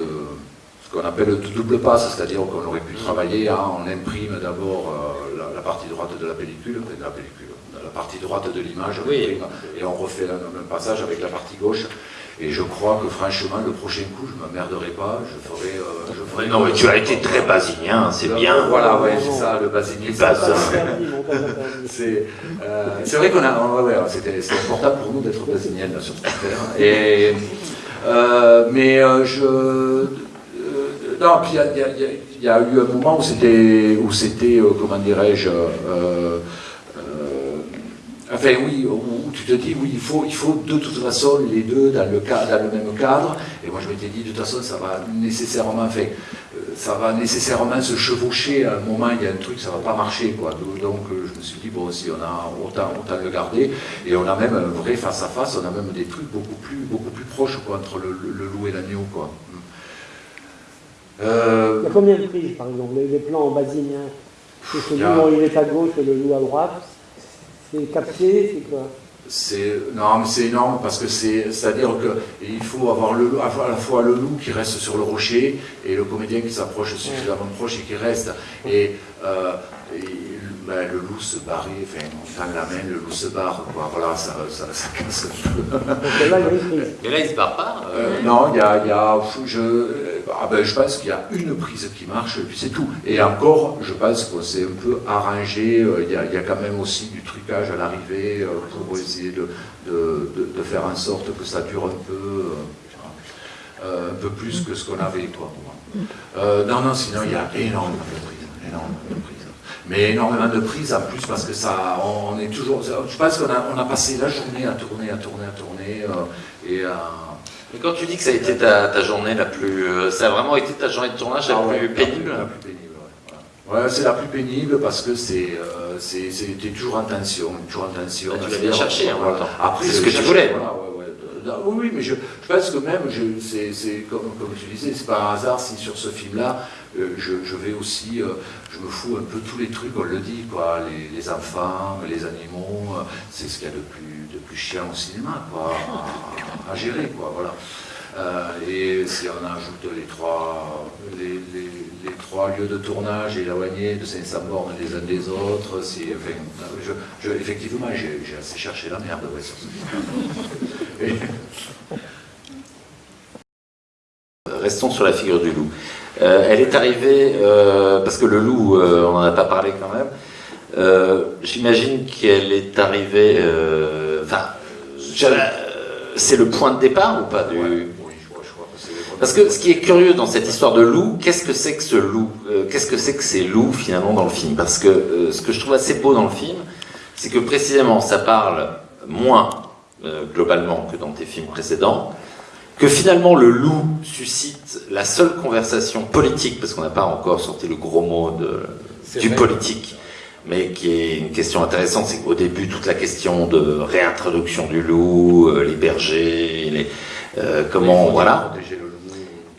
qu'on appelle le double passe, c'est-à-dire qu'on aurait pu travailler, hein, on imprime d'abord euh, la, partie droite de la pellicule, de la pellicule, la partie droite de l'image, et on refait le même passage avec la partie gauche. Et je crois que franchement, le prochain coup, je ne m'emmerderai pas, je ferai, euh, je ferai. Non, mais tu as été très basinien, c'est bien. Voilà, ouais, c'est ça, le basinien. c'est vrai qu'on a. Ouais, C'était important pour nous d'être basinien sur cette terre. Et, euh, mais je non, puis il y, a eu un moment où c'était, où c'était, euh, comment dirais-je, euh, euh, enfin oui, où, tu te dis, oui, il faut, il faut de toute façon les deux dans le, dans le même cadre. Et moi je m'étais dit, de toute façon, ça va nécessairement, enfin, ça va nécessairement se chevaucher. À un moment, il y a un truc, ça va pas marcher, quoi. Donc je me suis dit, bon, si on a autant, autant le garder. Et on a même un vrai face à face, on a même des trucs beaucoup plus, beaucoup plus proches, quoi, entre le, le loup et l'agneau, quoi. Euh, il y a combien de prises, par exemple les, plans en basinien C'est ce loup, il est à gauche et le loup à droite. C'est capté, c'est quoi? Non mais c'est énorme parce que c'est c'est à dire qu'il faut avoir le à la fois le loup qui reste sur le rocher et le comédien qui s'approche suffisamment proche et qui reste et, euh, et ben, le loup se barrait, enfin, on tend la main, le loup se barre, quoi. Voilà, ça, ça, ça casse un peu. Mais là, il se barre pas euh, Non, il y a, y a je, ah ben, je pense qu'il y a une prise qui marche, et puis c'est tout. Et encore, je pense qu'on s'est un peu arrangé, euh, il y, a, quand même aussi du trucage à l'arrivée euh, pour essayer de, de, faire en sorte que ça dure un peu, un peu plus que ce qu'on avait, quoi. non, non, sinon, il y a énormément de prises, énormément de prises mais énormément de prises en plus parce que ça, on est toujours. Je pense qu'on a, on a passé la journée à tourner, à tourner, à tourner. Euh, et Mais quand tu dis que ça a été ta, ta journée la plus. Euh, ça a vraiment été ta journée de tournage la, ah plus, pénible La plus pénible, ouais. c'est la plus pénible parce que c'est, euh, c'était toujours en tension, toujours en tension. tu l'as bien cherché en même temps. Après, c'est ce que tu voulais. Voilà, oui, oui, mais je, pense que même, c'est comme, comme, tu disais, c'est pas un hasard si sur ce film-là, euh, je, vais aussi, euh, je me fous un peu tous les trucs, on le dit, quoi, les, enfants, les animaux, euh, c'est ce qu'il y a de plus, de plus chiant au cinéma, quoi, à, gérer, quoi, voilà. et si on ajoute les trois, les, les, trois lieux de tournage éloignés de Saint-Saborne les uns des autres, si, enfin, je, effectivement, j'ai assez cherché la merde ouais, sur ce film. Restons sur la figure du loup. Euh, elle est arrivée, euh, parce que le loup, euh, on n'en a pas parlé quand même, j'imagine qu'elle est arrivée, enfin, c'est le point de départ ou pas du... Parce que ce qui est curieux dans cette histoire de loup, qu'est-ce que c'est que ce loup? Qu'est-ce que c'est que ces loups finalement dans le film? Parce que ce que je trouve assez beau dans le film, c'est que précisément ça parle moins globalement que dans tes films précédents, que finalement le loup suscite la seule conversation politique, parce qu'on n'a pas encore sorti le gros mot de, du politique, mais qui est une question intéressante, c'est qu'au début, toute la question de réintroduction du loup, euh, les bergers, les, euh, comment, voilà.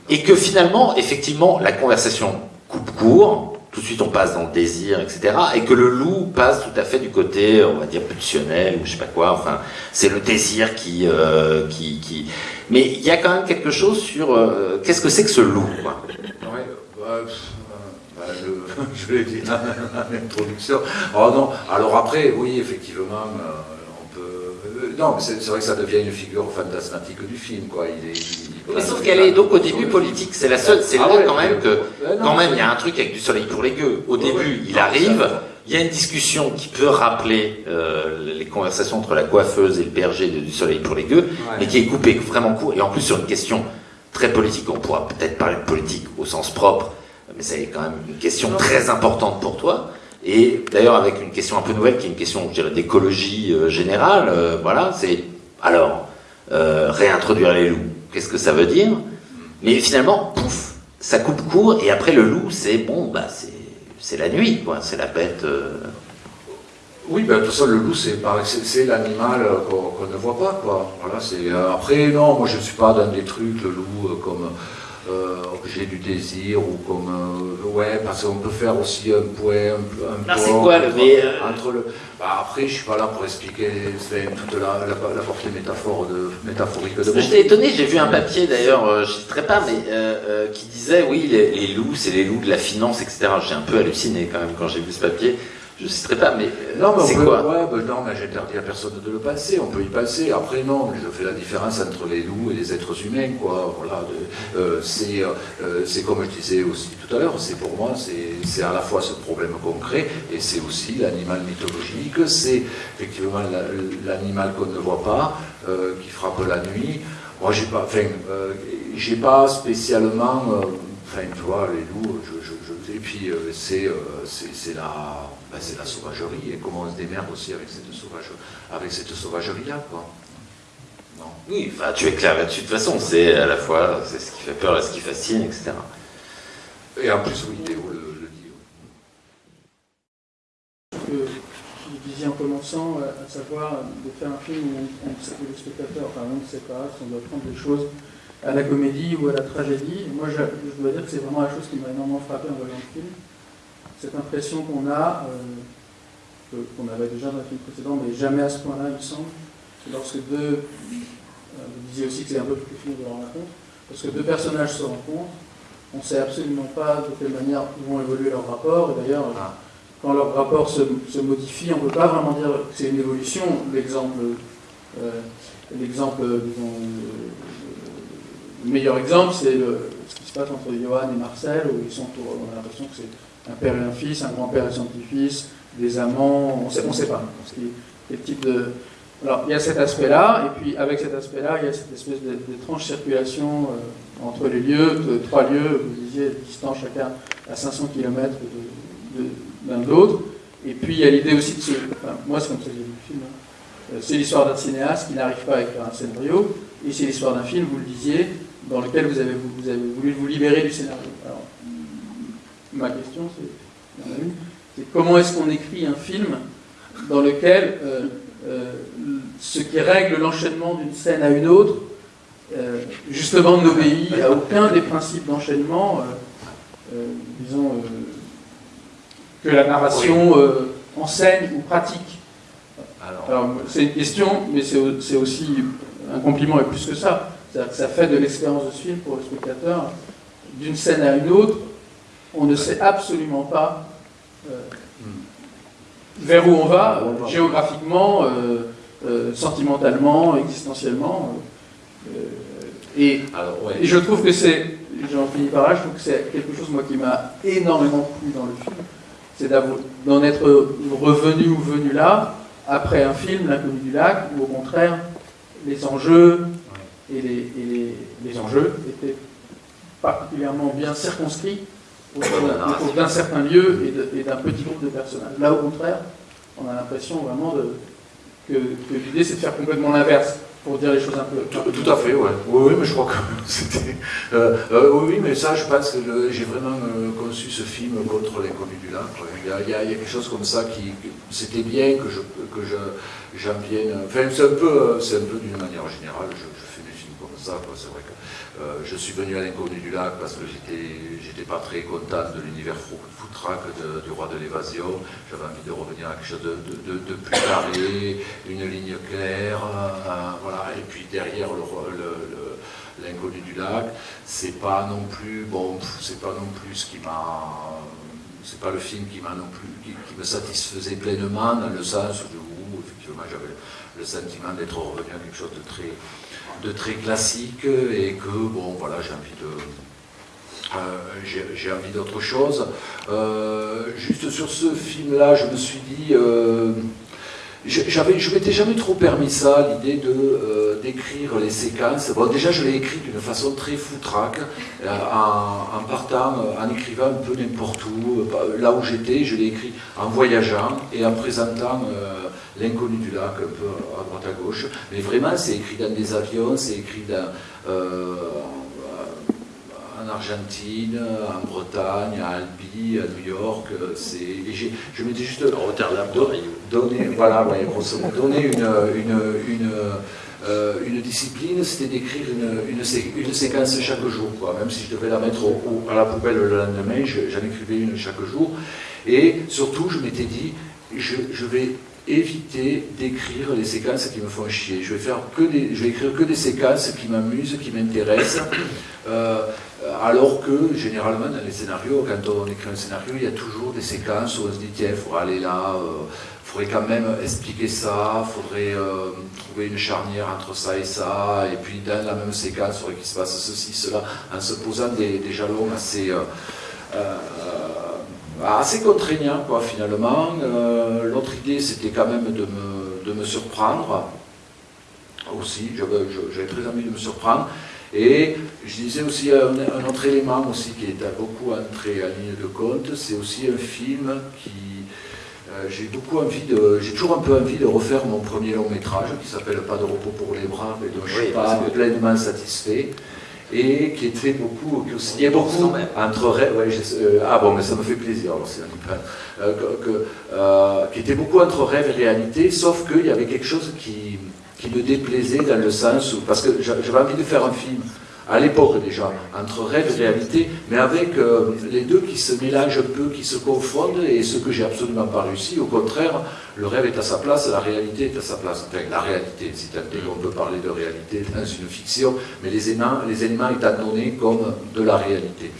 Et que finalement, effectivement, la conversation coupe court, tout de suite on passe dans le désir, etc. Et que le loup passe tout à fait du côté, on va dire, pulsionnel, ou je sais pas quoi, enfin, c'est le désir qui, euh, qui, qui, Mais il y a quand même quelque chose sur qu'est-ce que c'est que ce loup, quoi? Ouais, bah, bah, je, l'ai dit dans l'introduction. Oh non, alors après, oui, effectivement, euh, on peut. non, c'est vrai que ça devient une figure fantasmatique du film, quoi. Il est, mais sauf qu'elle est donc au début politique. C'est la seule. C'est ah là quand même que quand même il y a un truc avec du soleil pour les gueux. Au début, il arrive. Il y a une discussion qui peut rappeler euh, les conversations entre la coiffeuse et le berger de, du soleil pour les gueux, mais qui est coupé vraiment court. Et en plus sur une question très politique. On pourra peut-être parler de politique au sens propre, mais c'est quand même une question très importante pour toi. Et d'ailleurs avec une question un peu nouvelle, qui est une question, je dirais, d'écologie euh, générale. Euh, voilà, c'est alors réintroduire les loups qu'est-ce que ça veut dire? Mais finalement, pouf, ça coupe court, et après le loup, c'est bon, bah c'est la nuit, quoi, c'est la bête. Euh. Oui, ben, de toute façon, le loup, c'est l'animal euh, qu'on ne voit pas, quoi. Euh, après, non, moi je ne suis pas dans des trucs, le loup, comme euh, objet du désir ou comme euh, ouais parce qu'on peut faire aussi un point un, un c'est quoi le euh, entre le bah, après je suis pas là pour expliquer toute la, la, portée métaphore de, métaphorique de j'étais étonné j'ai vu un papier d'ailleurs je ne citerai pas mais qui disait oui les, les loups c'est les loups de la finance etc j'ai un peu halluciné quand même quand j'ai vu ce papier je ne citerai pas, mais, euh, non, mais c'est quoi ouais, ben non, mais j'interdis à personne de le passer, on peut y passer. Après, non, je fais la différence entre les loups et les êtres humains, quoi. Voilà, euh, c'est, euh, c'est comme je disais aussi tout à l'heure, c'est pour moi, c'est, c'est à la fois ce problème concret et c'est aussi l'animal mythologique, c'est effectivement l'animal qu'on ne voit pas, qui frappe la nuit. Moi, j'ai pas, enfin, j'ai pas spécialement, enfin, tu vois, les loups, je, je, et puis c'est, c'est, c'est la ben, la sauvagerie et comment on se démerde aussi avec cette, sauvage, avec cette sauvagerie-là. Quoi. Non. Oui, enfin, tu es clair là-dessus. De toute façon, c'est à la fois c'est ce qui fait peur et ce qui fascine, etc. Et en plus, oui, Théo le, le dit. Que je disais en commençant, euh, à savoir de faire un film où on, sait que le spectateur, enfin, on ne sait pas si on doit prendre des choses à la comédie ou à la tragédie. Moi, je, je dois dire que c'est vraiment la chose qui m'a énormément frappé en voyant le film cette impression qu'on a, euh, qu'on avait déjà dans le film précédent, mais jamais à ce point-là, il me semble, lorsque deux, euh, vous disiez aussi que c'est un peu plus film de la rencontre, lorsque deux personnages se rencontrent, on ne sait absolument pas de quelle manière vont évoluer leurs rapports, et d'ailleurs, ah. quand leur rapport se, modifie, on ne peut pas vraiment dire que c'est une évolution. L'exemple, euh, l'exemple, le meilleur exemple, c'est ce qui se passe entre Johan et Marcel, où ils sont, on a l'impression que c'est un père et un fils, un grand-père et son petit-fils, des amants, on ne sait, pas. de... Alors, il y a cet aspect-là, et puis avec cet aspect-là, il y a cette espèce d'étrange circulation euh, entre les lieux, trois lieux, vous disiez, distants chacun à 500 km l'un de, l'autre. Et puis il y a l'idée aussi de. Enfin, moi, c'est comme ça que j'ai vu le film. Hein. Euh, c'est l'histoire d'un cinéaste qui n'arrive pas à écrire un scénario, et c'est l'histoire d'un film, vous le disiez, dans lequel vous avez, vous avez voulu vous libérer du scénario. Alors, ma question, c'est comment est-ce qu'on écrit un film dans lequel euh, ce qui règle l'enchaînement d'une scène à une autre, justement n'obéit à aucun des principes d'enchaînement, disons, que la narration enseigne ou pratique. Alors, c'est une question, mais c'est aussi un compliment et plus que ça. C'est-à-dire que ça fait de l'expérience de ce film pour le spectateur, d'une scène à une autre, on ne sait absolument pas euh, vers où on va, géographiquement, euh, euh, sentimentalement, existentiellement. Et, et, je trouve que c'est, j'en finis par là, je trouve que c'est quelque chose moi qui m'a énormément plu dans le film, c'est d'en être revenu ou venu là, après un film, L'inconnu du lac, où au contraire, les enjeux et les, les, enjeux étaient particulièrement bien circonscrits autour d'un certain lieu et d'un petit groupe de personnages. Là, au contraire, on a l'impression vraiment de, que, que l'idée c'est de faire complètement l'inverse pour dire les choses un peu. Tout, à fait, ouais. Oui, oui, mais je crois que c'était. Euh, euh, oui, mais ça, je pense que j'ai vraiment euh, conçu ce film contre l'inconnu du lac. Il, y a, quelque chose comme ça qui. C'était bien que je que je j'en vienne. Enfin, c'est un peu, c'est un peu d'une manière générale. Je, C'est vrai que je suis venu à l'inconnu du lac parce que j'étais, pas très content de l'univers foutraque du roi de l'évasion. J'avais envie de revenir à quelque chose de, de, plus carré, une ligne claire, voilà. Et puis derrière l'inconnu du lac, c'est pas non plus bon, c'est pas non plus ce qui m'a, c'est pas le film qui m'a non plus, qui, me satisfaisait pleinement dans le sens où effectivement j'avais le sentiment d'être revenu à quelque chose de très de très classique et que, bon, voilà, j'ai envie de... Euh, j'ai envie d'autre chose. Euh, juste sur ce film-là, je me suis dit... Euh, j'avais, je m'étais jamais trop permis ça, l'idée de d'écrire les séquences. Bon, déjà, je l'ai écrit d'une façon très foutraque, en, en, partant, en écrivant un peu n'importe où, là où j'étais, je l'ai écrit en voyageant et en présentant l'inconnu du lac, un peu à droite à gauche. Mais vraiment, c'est écrit dans des avions, c'est écrit euh, en Argentine, en Bretagne, à Albi, à New York. je m'étais juste Rotterdam, donné, voilà, ouais, donné une, une, une euh, une discipline, c'était d'écrire une, une, séquence chaque jour, quoi. même si je devais la mettre à la poubelle le lendemain, j'en écrivais une chaque jour. Et surtout, je m'étais dit, je, je, vais éviter d'écrire les séquences qui me font chier. Je vais, faire que je vais écrire que des séquences qui m'amusent, qui m'intéressent. Euh, alors que généralement dans les scénarios, quand on écrit un scénario, il y a toujours des séquences où on se dit tiens, il faudra aller là, il euh, faudrait quand même expliquer ça, il faudrait euh, trouver une charnière entre ça et ça, et puis dans la même séquence, il faudrait qu'il se passe ceci, cela, en se posant des, jalons assez assez contraignant, quoi, finalement. Euh, l'autre idée, c'était quand même de me, de me surprendre, aussi, j'avais très envie de me surprendre. Et je disais aussi un, autre élément aussi qui est beaucoup entré en ligne de compte, c'est aussi un film qui... Euh, j'ai beaucoup envie de... J'ai toujours un peu envie de refaire mon premier long métrage qui s'appelle Pas de repos pour les bras, mais dont je ne suis pas pleinement satisfait et qui était beaucoup, qui aussi, beaucoup. entre rêve, euh, ah bon, mais ça me fait plaisir, alors c'est euh, euh, qui était beaucoup entre rêve et réalité, sauf qu'il y avait quelque chose qui, qui me déplaisait dans le sens où, parce que j'avais envie de faire un film à l'époque déjà, entre rêve et réalité, mais avec euh, les deux qui se mélangent un peu, qui se confondent, et ce que j'ai absolument pas réussi, au contraire, le rêve est à sa place, la réalité est à sa place. Enfin, la réalité, si tant est qu'on peut parler de réalité dans une fiction, mais les éléments, les éléments étant donnés comme de la réalité.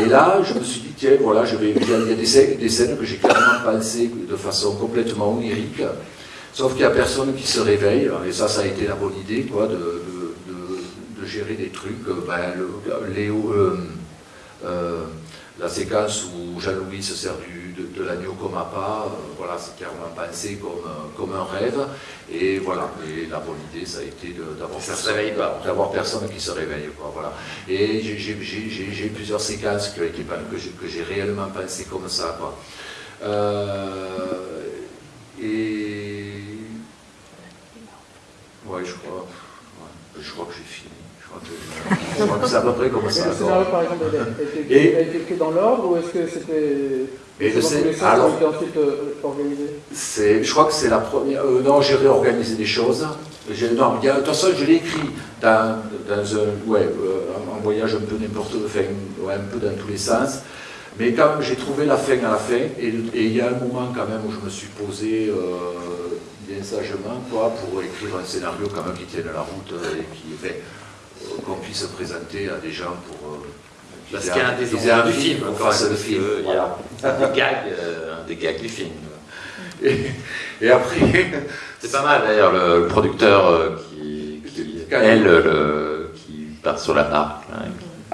Et là, je me suis dit, tiens, voilà, il y a des, des scènes que j'ai clairement pensées de façon complètement onirique, sauf qu'il n'y a personne qui se réveille, et ça, ça a été la bonne idée, quoi, de gérer des trucs, euh, ben, Léo, euh, euh, la séquence où Jean-Louis se sert du, de, l'agneau comme appât, voilà, c'est clairement pensé comme, comme un rêve. Et voilà, et la bonne idée, ça a été d'avoir personne, d'avoir personne qui se réveille. Quoi, voilà. Et j'ai plusieurs séquences été, que j'ai réellement pensé comme ça. Quoi. et. Ouais, je crois je crois que j'ai fini. Je crois que, c'est à peu près comme ça. le scénario, par exemple, a été, écrit dans l'ordre ou est-ce que c'était. Et je sais- alors- euh, je crois que c'est la première. euh, non, j'ai réorganisé des choses. Non, il y a- de toute façon, je l'ai écrit dans, dans un, ouais, euh, un- voyage un peu n'importe enfin, ouais, un peu dans tous les sens. Mais quand même, j'ai trouvé la fin à la fin. Et, et il y a un moment quand même où je me suis posé euh, bien sagement quoi, pour écrire un scénario quand même qui tienne la route et qui, enfin, qu'on puisse présenter à des gens pour. euh, Parce qu'il y a un des enjeux du film, qu'on quand même, le film. que il y a Voilà. un des gags, euh, un des gags du film. Et, et après. C'est pas mal d'ailleurs le, le producteur euh, qui, qui elle, le, qui part sur la marque. là.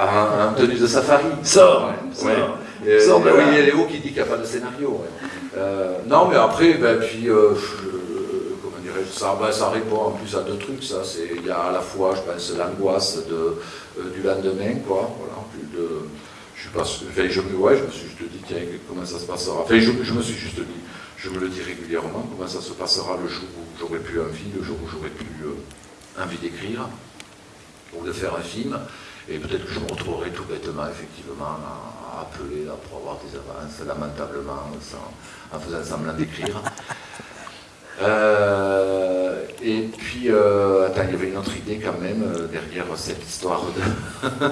En, en tenue de safari. Sors, Ouais, Sors oui, il y a Léo qui dit qu'il n'y a pas de scénario. ouais. Non, mais après, ben, puis, euh, je- comment dirais-je, ça, ben, ça répond en plus à deux trucs. Ça, il y a à la fois, je pense, l'angoisse euh, du lendemain, quoi. Voilà, plus de, je sais pas, enfin, je me, ouais, je me suis juste dit, tiens, comment ça se passera. Enfin, je, me suis juste dit, je me le dis régulièrement, comment ça se passera le jour où j'aurai plus envie, le jour où j'aurai plus euh, envie d'écrire ou de faire un film. Et peut-être que je me retrouverai tout bêtement, effectivement, à, appeler là, pour avoir des avances, lamentablement, en faisant semblant d'écrire. Euh, et puis, euh, attends, il y avait une autre idée quand même euh, derrière cette histoire de,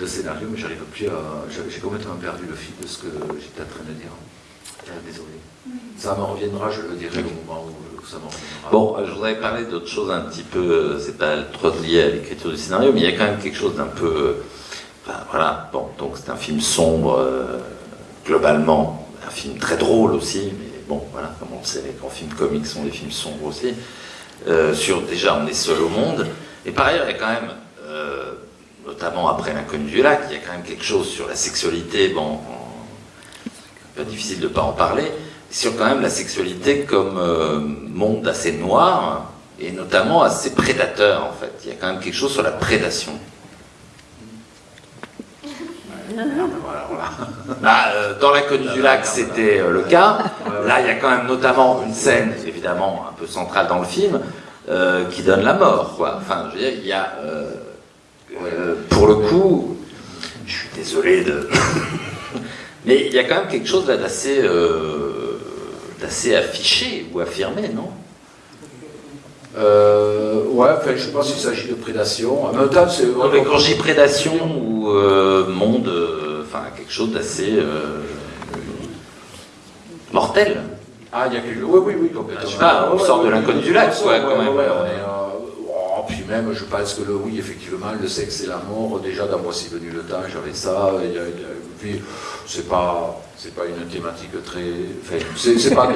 de scénario, mais j'arrive plus à. j'ai- complètement perdu le fil de ce que j'étais en train de dire. Désolé. Ça me reviendra, je le dirai au moment où, où ça me reviendra. Bon, je voudrais parler d'autre chose un petit peu, c'est pas trop lié à l'écriture du scénario, mais il y a quand même quelque chose d'un peu. Enfin, voilà, bon, donc c'est un film sombre, euh, globalement, un film très drôle aussi, mais bon, voilà, comme on le sait, les grands films comiques sont des films sombres aussi. Euh, sur déjà, on est seul au monde, et par ailleurs, il y a quand même, euh, notamment après l'inconnu du lac, il y a quand même quelque chose sur la sexualité, bon, peu difficile de ne pas en parler, sur quand même la sexualité comme euh, monde assez noir et notamment assez prédateur en fait. Il y a quand même quelque chose sur la prédation. Bah, euh, dans l'inconnu du lac, c'était euh, le cas. Là, il y a quand même notamment une scène, évidemment, un peu centrale dans le film, euh, qui donne la mort. Enfin, je veux dire, il y a, pour le coup, je suis désolé de. Mais il y a quand même quelque chose d'assez, d'assez affiché ou affirmé, non? Euh, ouais, enfin, je pas s'il s'agit de prédation. En même temps, c'est. Non, mais quand dis prédation ou euh, monde, euh, enfin quelque chose d'assez mortel. Ah, il y a quelque Oui, oui, oui, complètement. Je sais pas, on Ouais, sort ouais, de l'inconnu du lac, quoi, ouais, quand même. oh, puis même, je pense que le oui, effectivement, le sexe et la mort, déjà dans Voici venu le temps, j'avais ça. il y a- puis, c'est pas. C'est pas une thématique très. Enfin, c'est pas,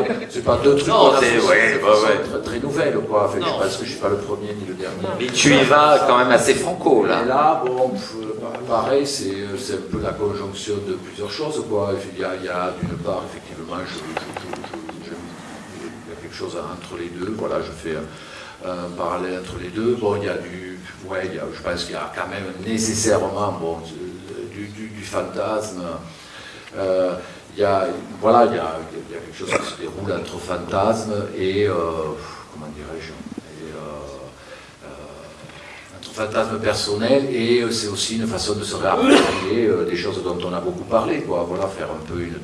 pas deux trucs Non, c'est- ouais. Très, très nouvelle, quoi. Enfin, Non. je pense que je suis pas le premier ni le dernier. Mais tu y vas quand même assez franco Et là. là, bon, pareil, c'est un peu la conjonction de plusieurs choses, quoi. Il y a, a, d'une part, effectivement, je, je- je- je- je- il y a quelque chose entre les deux. Voilà, je fais un, un parallèle entre les deux. Bon, il y a du, ouais, il y a- je pense qu'il y a quand même nécessairement, bon, du, fantasme. Euh, il y a, voilà, il y a, quelque chose qui se déroule entre fantasme et, euh, comment dirais-je, euh, euh, fantasme personnel et euh, c'est aussi une façon de se réapproprier euh, des choses dont on a beaucoup parlé, quoi. Voilà, faire un peu une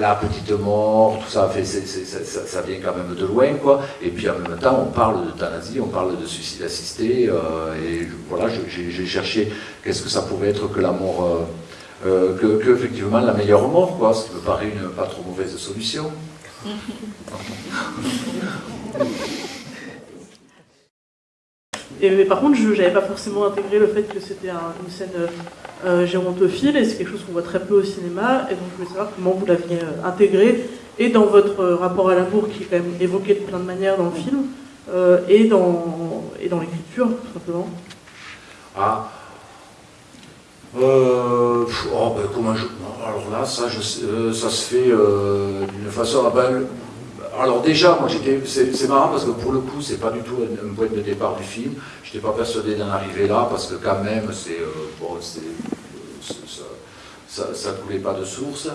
la petite mort, tout ça, ça, vient quand même de loin, quoi. Et puis en même temps, on parle d'euthanasie, on parle de suicide assisté, euh, et voilà, j'ai cherché qu'est-ce que ça pouvait être que la mort, euh, euh, que, que, effectivement la meilleure mort, quoi, ce qui me paraît une pas trop mauvaise solution. Et, mais par contre, je n'avais pas forcément intégré le fait que c'était un- une scène euh, euh, gérontophile, et c'est quelque chose qu'on voit très peu au cinéma, et donc je voulais savoir comment vous l'aviez euh, intégré, et dans votre euh, rapport à l'amour, qui est quand même évoqué de plein de manières dans le film, et dans, l'écriture, tout simplement. Ah. Oh, ben, comment je- alors là, ça, se fait d'une façon. ah ben, alors déjà, moi j'étais, c'est, marrant parce que pour le coup, c'est pas du tout un, point de départ du film. J'étais pas persuadé d'en arriver là parce que quand même, c'est euh, bon, ça- ça coulait pas de source.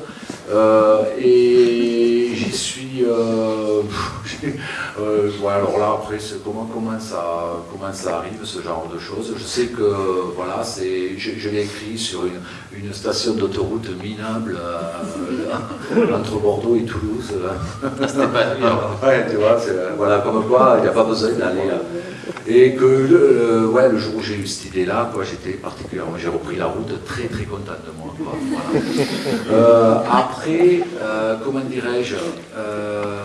Euh, et j'y suis. Euh, alors là, après, comment, ça, comment ça arrive, ce genre de choses Je sais que, voilà, je, je l'ai écrit sur une, une station d'autoroute minable euh, entre Bordeaux et Toulouse. ouais, tu vois, voilà, comme quoi, il n'y a pas besoin d'aller. Et que le, ouais, le jour où j'ai eu cette idée-là, j'étais particulièrement, j'ai repris la route très très content de moi. Quoi, voilà. Euh, après, euh, comment dirais-je euh,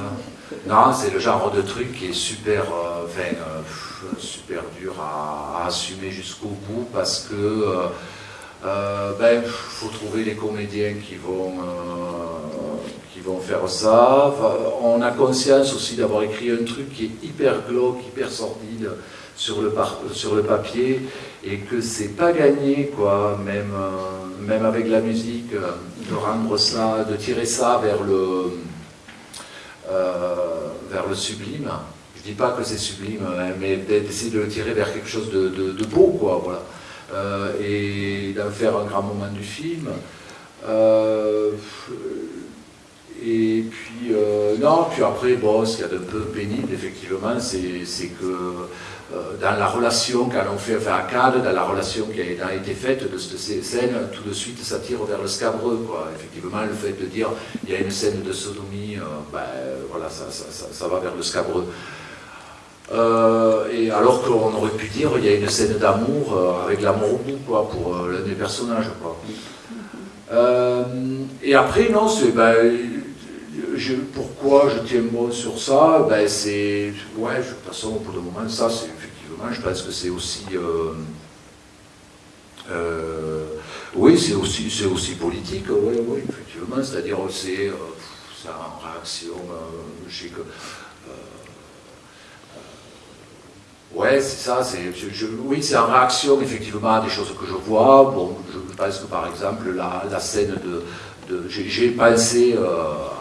Non, c'est le genre de truc qui est super, enfin, super dur à, à assumer jusqu'au bout parce que euh, ben, faut trouver les comédiens qui vont, euh, qui vont faire ça. on a conscience aussi d'avoir écrit un truc qui est hyper glauque, hyper sordide sur le, sur le papier et que c'est pas gagné, quoi, même, euh, même avec la musique, de rendre ça, de tirer ça vers le, vers le sublime. Je dis pas que c'est sublime, hein, mais d'essayer de le tirer vers quelque chose de, de, de beau, quoi, voilà. Euh, et d'en faire un grand moment du film. Euh, et puis, euh, non, puis après, bon, ce qu'il y a d'un peu pénible, effectivement, c'est que dans la relation qu'on fait, enfin à cadre, dans la relation qui a été faite de cette scène, tout de suite ça tire vers le scabreux. Quoi. Effectivement, le fait de dire il y a une scène de sodomie, ben, voilà, ça, ça, ça, va vers le scabreux. Euh, et alors qu'on aurait pu dire il y a une scène d'amour euh, avec l'amour au bout quoi, pour euh, l'un des personnages. Quoi. et après, non, c'est. Ben, je, pourquoi je tiens bon sur ça? Ben, C'est. Ouais, de toute façon, pour le moment, ça, c'est effectivement, je pense que c'est aussi. oui, c'est aussi, c'est aussi politique, oui, oui, effectivement. C'est-à-dire, c'est, c'est en réaction. je sais que Ouais, c'est ça. oui, c'est en réaction effectivement à des choses que je vois. Bon, je pense que par exemple la, scène de, j'ai pensé euh,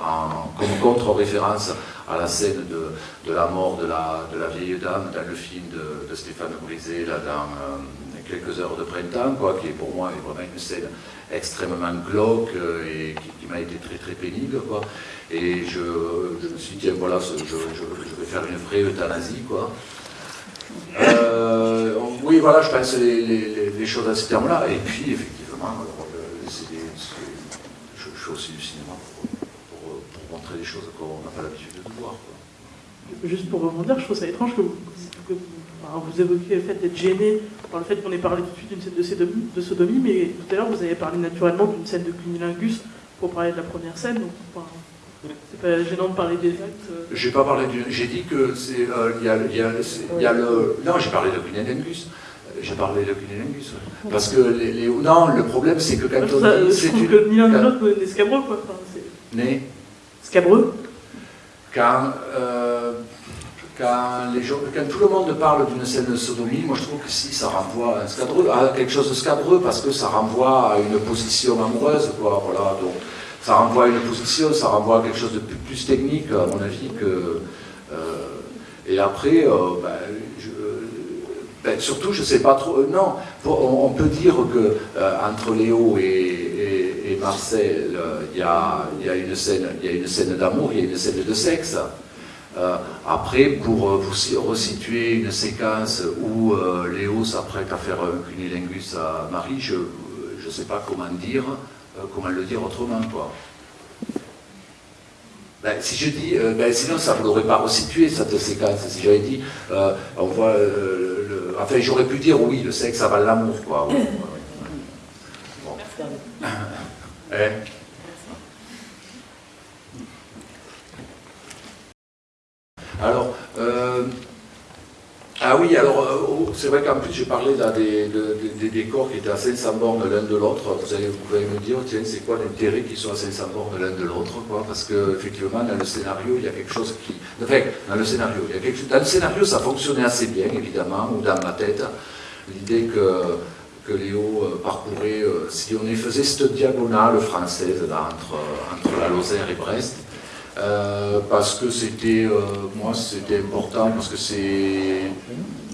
en, comme contre-référence à la scène de, la mort de la, vieille dame dans le film de, Stéphane Brisé, là, dans euh, quelques heures de printemps, quoi, qui est pour moi vraiment une scène extrêmement glauque euh, et qui, m'a été très très pénible. Quoi. Et je, me suis dit, tiens, voilà, je, je, vais faire une vraie euthanasie. Quoi. Euh, oui, voilà, je pense les, choses à ce terme-là. Et puis, effectivement, euh, je, fais aussi du cinéma pour, montrer des choses qu'on n'a pas l'habitude de voir. Juste pour rebondir, je trouve ça étrange que vous, que vous, évoquiez le fait d'être gêné par le fait qu'on ait parlé tout de suite d'une scène de sodomie, de sodomie, mais tout à l'heure, vous avez parlé naturellement d'une scène de cunilingus pour parler de la première scène. Donc, c'est pas gênant de parler des actes euh. J'ai pas parlé du. J'ai dit que c'est. Euh, il y, a, y, a, le. Non, j'ai parlé de Cunnilingus. J'ai parlé de Cunnilingus. Parce que les, Non, le problème, c'est que quand on dit. C'est que ni l'un ni l'autre n'est scabreux, quoi. Enfin, né Scabreux Quand. Euh, quand, les gens, quand tout le monde parle d'une scène de sodomie, moi je trouve que si ça renvoie à, un scabreux, à quelque chose de scabreux parce que ça renvoie à une position amoureuse, quoi. Voilà, donc ça renvoie à une position, ça renvoie à quelque chose de plus, technique, à mon avis. Euh, et après, euh, ben, ben, surtout, je ne sais pas trop. Euh, non, on, peut dire que entre Léo et, Marcel, il y, a, y a une scène d'amour, il y a une scène de sexe. après, pour vous resituer une séquence où Léo s'apprête à faire un cunilingus à Marie, je ne sais pas comment dire. Euh, comment le dire autrement, quoi. Ben, si je dis, euh, ben, sinon ça ne l'aurait pas resitué cette séquence. Si j'avais dit, euh, on voit, le, enfin j'aurais pu dire oui, le sexe avale l'amour, quoi. Bon. Hein Alors, ah oui, alors c'est vrai qu'en plus j'ai parlé là, des, décors qui étaient à 500 bornes l'un de l'autre. Vous, vous pouvez me dire, tiens, c'est quoi l'intérêt qu'ils soient à 500 bornes l'un de l'autre Parce qu'effectivement, dans le scénario, il y a quelque chose qui. Enfin, dans le scénario, il y a quelque. Dans le scénario, ça fonctionnait assez bien, évidemment, ou dans ma tête. L'idée que, que Léo euh, parcourait, euh, si on faisait cette diagonale française entre, entre la Lozère et Brest, euh, parce que c'était, moi, c'était important, parce que c'est,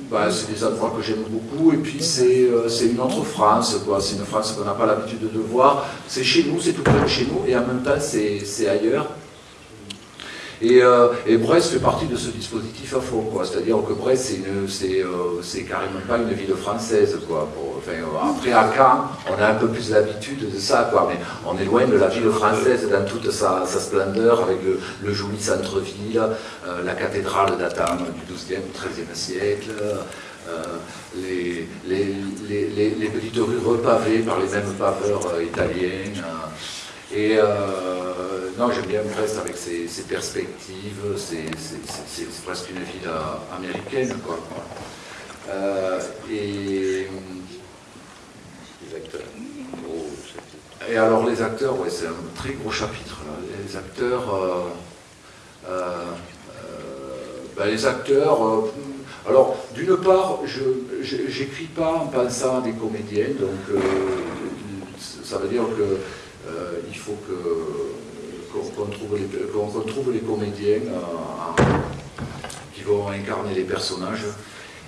bah, c'est des endroits que j'aime beaucoup, et puis c'est une autre France. C'est une France qu'on n'a pas l'habitude de voir. C'est chez nous, c'est tout près de chez nous, et en même temps, c'est ailleurs. Et, euh, et, Brest fait partie de ce dispositif à fond, quoi. C'est-à-dire que Brest, c'est euh, carrément pas une ville française, quoi. enfin, après, à Caen, on a un peu plus l'habitude de ça, quoi. Mais on est loin de la ville française dans toute sa, splendeur, avec le, joli centre-ville, euh, la cathédrale datant du XIIe, XIIIe siècle. Les, les, petites rues repavées par les mêmes paveurs italiens. Et euh, non, j'aime bien Brest avec ses, perspectives, c'est presque une ville euh, américaine. Quoi. Euh, et les acteurs. et alors les acteurs, ouais, c'est un très gros chapitre. Les acteurs, ben, les acteurs. alors, d'une part, je n'écris pas en pensant à des comédiens, donc ça veut dire que euh, il faut qu'on trouve, trouve, les comédiens euh, qui vont incarner les personnages.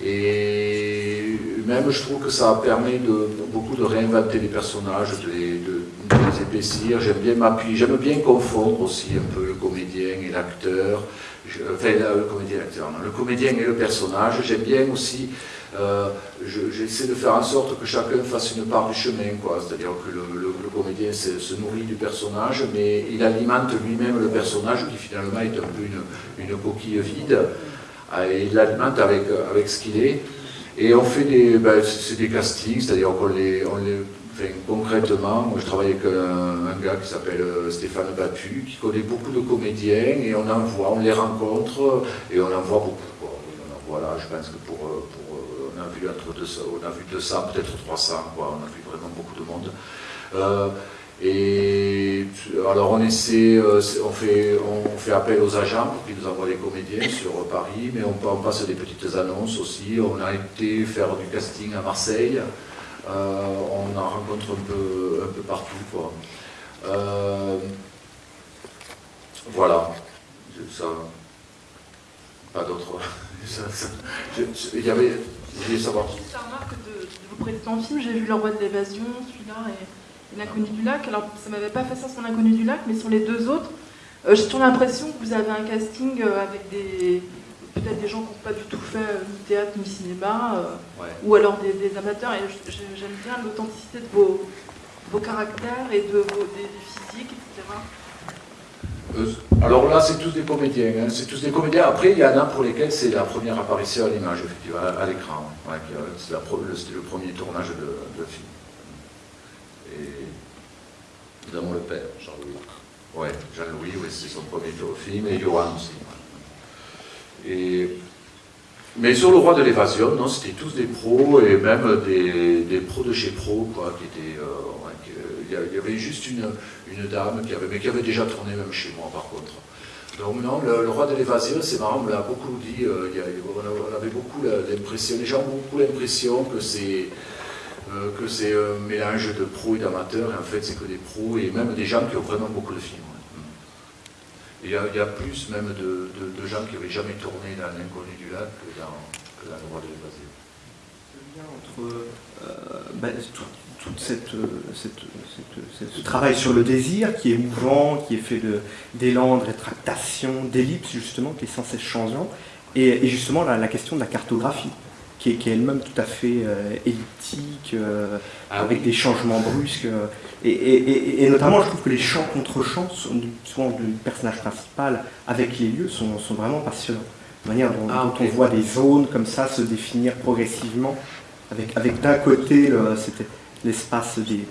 Et même, je trouve que ça permet de, beaucoup de réinventer les personnages, de les, épaissir. J'aime bien m'appuyer, j'aime bien confondre aussi un peu le comédien et l'acteur. Enfin, le comédien et l'acteur, le comédien et le personnage. J'aime bien aussi euh, j'essaie de faire en sorte que chacun fasse une part du chemin. C'est-à-dire que le, comédien se, nourrit du personnage, mais il alimente lui-même le personnage qui finalement est un peu une, coquille vide. Euh, et il l'alimente avec, avec ce qu'il est. Et on fait des, ben, des castings, c'est-à-dire qu'on les, on les concrètement, moi je travaille avec un, gars qui s'appelle euh, Stéphane Battu, qui connaît beaucoup de comédiens, et on en voit, on les rencontre, et on en voit beaucoup. Voilà, je pense que pour on a vu entre 200, on a vu 200, peut-être 300, quoi. on a vu vraiment beaucoup de monde. Euh, et alors on essaie, euh, on fait, on fait appel aux agents pour qu'ils nous envoient les comédiens sur Paris, mais on, passe des petites annonces aussi. On a été faire du casting à Marseille, euh, on en rencontre un peu, un peu partout. Voilà, ça, pas d'autres. Il y avait je voulais savoir. Juste remarque de, de, vos précédents films, j'ai vu Le Roi de l'Évasion, celui-là et, L'Inconnu du Lac. Alors, ça m'avait pas fait ça sur L'Inconnu du Lac, mais sur les deux autres, euh, j'ai toujours l'impression que vous avez un casting euh, avec des peut-être des gens qui n'ont pas du tout fait euh, ni théâtre ni cinéma, ou alors des, amateurs. Et j'aime bien l'authenticité de vos, vos, caractères et de vos des, physiques, etc. Euh, alors là, c'est tous des comédiens. Hein. c'est tous des comédiens. Après, il y en a pour lesquels c'est la première apparition à l'image, à, l'écran. c'était le premier tournage de, film. Mon le père, Jean-Louis. Ouais, Jean-Louis, oui, c'est son premier film, et Johan aussi. Et mais sur le roi de l'évasion, non, c'était tous des pros et même des, pros de chez pro, quoi, qui étaient. Euh, il y avait juste une, une dame qui avait, déjà tourné même chez moi, par contre. Donc non, le, roi de l'évasion, c'est marrant, on l'a beaucoup dit. Euh, on avait beaucoup l'impression, les gens ont beaucoup l'impression que c'est euh, que c'est un mélange de pros et d'amateurs, et en fait, c'est que des pros et même des gens qui ont vraiment beaucoup de films. Il y, a, plus même de, gens qui n'avaient jamais tourné dans l'inconnu du lac que dans, que dans le roi de l'évasion. Entre euh, ben, tout, cette, ce travail sur le désir qui est mouvant, qui est fait d'élan, de, rétractation, d'ellipse justement, qui est sans cesse changeant, et, justement la, question de la cartographie qui est, elle-même tout à fait euh, elliptique, euh, ah avec des changements brusques. et, notamment, je trouve que les chants contre chants, souvent du personnage principal, avec les lieux, sont, vraiment passionnants. La manière dont, ah, on voit des zones comme ça se définir progressivement, avec, avec d'un côté l'espace des,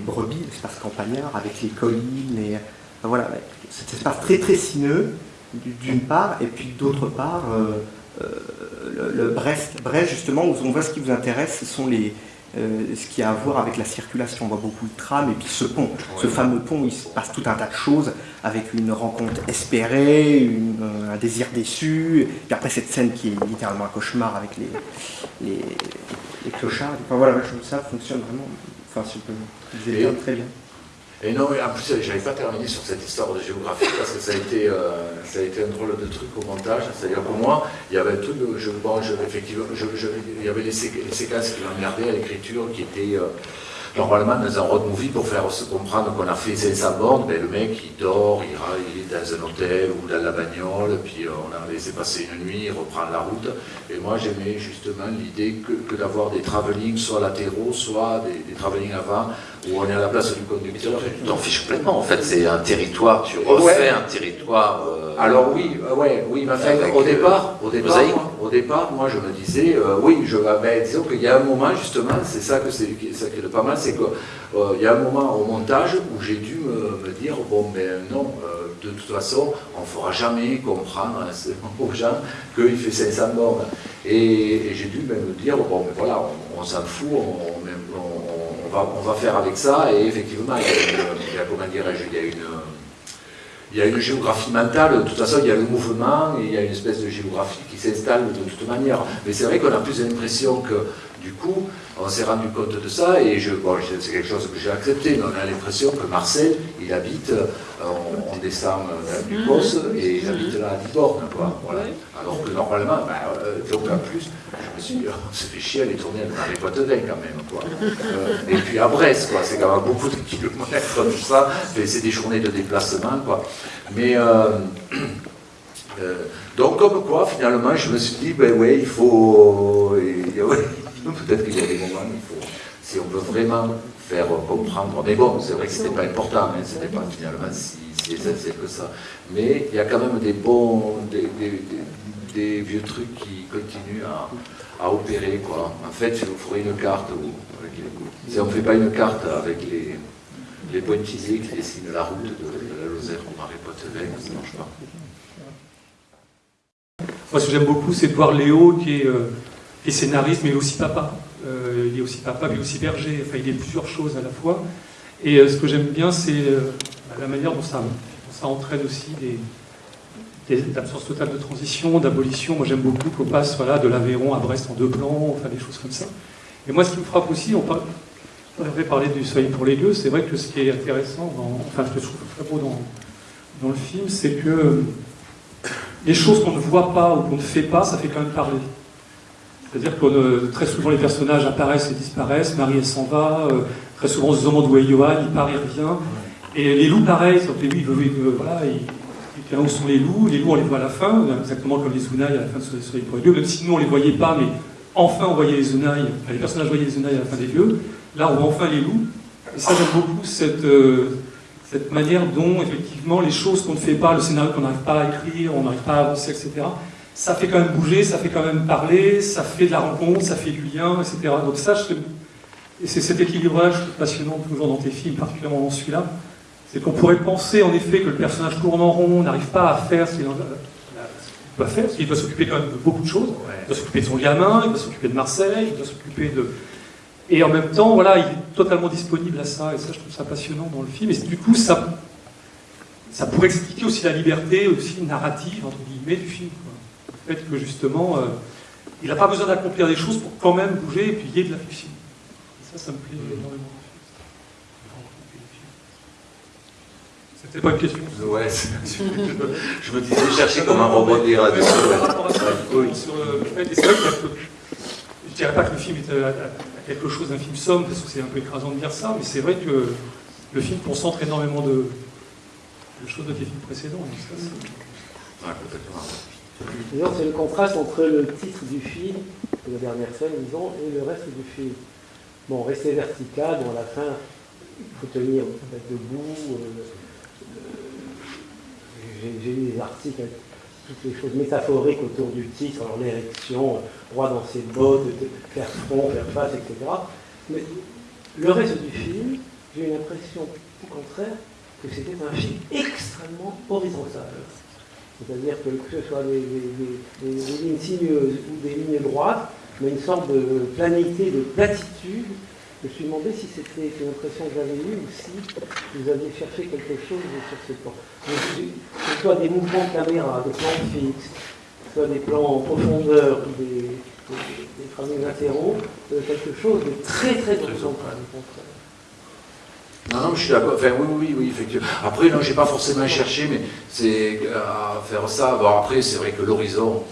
brebis, l'espace campagnard, avec les collines, et voilà, cet espace très très sinueux, d'une part, et puis d'autre part, euh, euh, le, Brest, Brest, justement, où on voit ce qui vous intéresse, ce sont les, euh, ce qui a à voir avec la circulation. On voit beaucoup de trams et puis ce pont. Ce fameux pont, il se passe tout un tas de choses avec une rencontre espérée, euh, un désir déçu, et après cette scène qui est littéralement un cauchemar avec les, les, clochards. Enfin voilà, ça fonctionne vraiment. Enfin, si je peux, très bien. Et non, mais en plus, j'avais pas terminé sur cette histoire de géographie parce que ça a été, euh, ça a été un drôle de truc au montage. C'est-à-dire pour moi, il y avait tout le, je, bon, je, effectivement, je, je, il y avait les, les séquences qui m'emmerdaient à l'écriture qui étaient euh, normalement dans un road movie pour faire se comprendre qu'on a fait 500 bornes, ben, le mec il dort, il, est dans un hôtel ou dans la bagnole, puis euh, on a laissé passer une nuit, il reprend la route. Et moi j'aimais justement l'idée que, d'avoir des travelling soit latéraux, soit des, des avant, où on est à la place du conducteur. Tu t'en fiches complètement en fait, c'est un territoire, tu refais ouais. un territoire. Euh... Alors oui, euh, ouais, oui, mais fait, au départ, au départ, moi, au départ, moi je me disais, euh, oui, je, ben, disons qu'il y a un moment justement, c'est ça que c'est ça qui est pas mal, c'est qu'il euh, y a un moment au montage où j'ai dû me, me, dire, bon ben non, de toute façon, on ne fera jamais comprendre aux gens qu'il fait 500 bornes. Et, et j'ai dû ben, me dire, bon ben voilà, on, on s'en fout, on, on, on, va, on va faire avec ça, et effectivement, il y a, une, il y a comment dirais-je, il y a une il y a une géographie mentale, de toute façon il y a le mouvement et il y a une espèce de géographie qui s'installe de toute manière. Mais c'est vrai qu'on a plus l'impression que du coup on s'est rendu compte de ça et je, bon, c'est quelque chose que j'ai accepté, mais on a l'impression que Marcel, il habite, on, on descend du poste et il habite là à Diborne, quoi. Voilà. Alors que normalement, ben, euh, donc en plus, on se fait chier les tourner dans les Poitevins quand même, quoi. Euh, et puis à Brest, quoi, c'est quand même beaucoup de kilomètres, tout ça, c'est des journées de déplacement, quoi. Mais euh, euh, donc comme quoi, finalement, je me suis dit, ben ouais, il faut, peut-être qu'il y a des moments, il faut, si on veut vraiment faire comprendre, mais bon, c'est vrai que c'était pas important, hein, c'était pas finalement si, si essentiel que ça. Mais il y a quand même des bons, des vieux trucs qui continuent à, à, opérer, quoi. En fait, il vous ferait une carte, où, si on ne fait pas une carte avec les, les pointillisés qui dessinent la route de, la Lozère au marais Poitevin, ça ne marche pas. Moi, ce que j'aime beaucoup, c'est de voir Léo qui est, euh, qui est scénariste, mais aussi papa. Euh, il est aussi papa, mais aussi berger. Enfin, il est plusieurs choses à la fois. Et euh, ce que j'aime bien, c'est la manière dont ça, dont ça entraîne aussi des, des absences totales de transition, d'abolition. Moi, j'aime beaucoup qu'on passe de l'Aveyron à Brest en deux plans, enfin des choses comme ça. Et moi, ce qui me frappe aussi, on avait parlé du soleil pour les lieux, c'est vrai que ce qui est intéressant, dans, enfin je trouve très beau dans, le film, c'est que les choses qu'on ne voit pas ou qu'on ne fait pas, ça fait quand même parler. C'est-à-dire que euh, très souvent les personnages apparaissent et disparaissent, Marie elle s'en va, euh, très souvent on se demande où est Johan, il part et revient. Et les loups pareil, sauf les loups, ils veulent, euh, voilà, ils, où sont les loups, les loups on les voit à la fin, exactement comme les Zounaï à la fin de Soleil pour les lieux, même si nous on les voyait pas, mais enfin on voyait les enfin, les personnages voyaient les Zounaï à la fin des lieux. Là, on voit enfin les loups. Et ça, j'aime beaucoup cette, euh, cette manière dont, effectivement, les choses qu'on ne fait pas, le scénario qu'on n'arrive pas à écrire, on n'arrive pas à avancer, etc., ça fait quand même bouger, ça fait quand même parler, ça fait de la rencontre, ça fait du lien, etc. Donc ça, je, et c'est cet équilibrage passionnant toujours dans tes films, particulièrement dans celui-là, c'est qu'on pourrait penser en effet que le personnage tourne en rond, n'arrive pas à faire ce qu'il doit faire, parce qu'il doit s'occuper quand même de beaucoup de choses. Il doit s'occuper de son gamin, il doit s'occuper de Marseille, il doit s'occuper de, et en même temps, voilà, il est totalement disponible à ça, et ça, je trouve ça passionnant dans le film. Et du coup, ça, ça pourrait expliquer aussi la liberté aussi narrative, entre guillemets, du film. Quoi. Le fait que, justement, euh, il n'a pas besoin d'accomplir des choses pour quand même bouger, et puis il y ait de la fiction. Et ça, ça me plaît énormément. C'était pas une question. Ouais, je me disais chercher comment rebondir là-dessus. C'est vrai que je dirais pas que le film est à, quelque chose d'un film somme, parce que c'est un peu écrasant de dire ça, mais c'est vrai que le film concentre énormément de, de choses de tes films précédents. D'ailleurs, c'est le contraste entre le titre du film, la dernière scène, disons, et le reste du film. Bon, rester vertical, bon, à la fin, il faut tenir être debout. Euh, J'ai lu des articles avec toutes les choses métaphoriques autour du titre, alors l'érection, droit dans ses bottes, faire front, faire face, etc. Mais le reste du film, j'ai eu l'impression, au contraire, que c'était un film extrêmement horizontal. C'est-à-dire que que ce soit des, lignes sinueuses ou des lignes droites, mais une sorte de planité, de platitude. Je me suis demandé si c'était une impression que j'avais eue ou si vous aviez cherché quelque chose sur ce plan. Que ce soit des mouvements de caméra, des plans fixes, que ce soit des plans en profondeur, des, des, des framings latéraux, euh, quelque chose de très très horizontal. Non, non, je suis d'accord. Enfin, oui, oui, oui, effectivement. Après, non, j'ai pas forcément cherché, mais c'est à faire ça. Bon, après, c'est vrai que l'horizon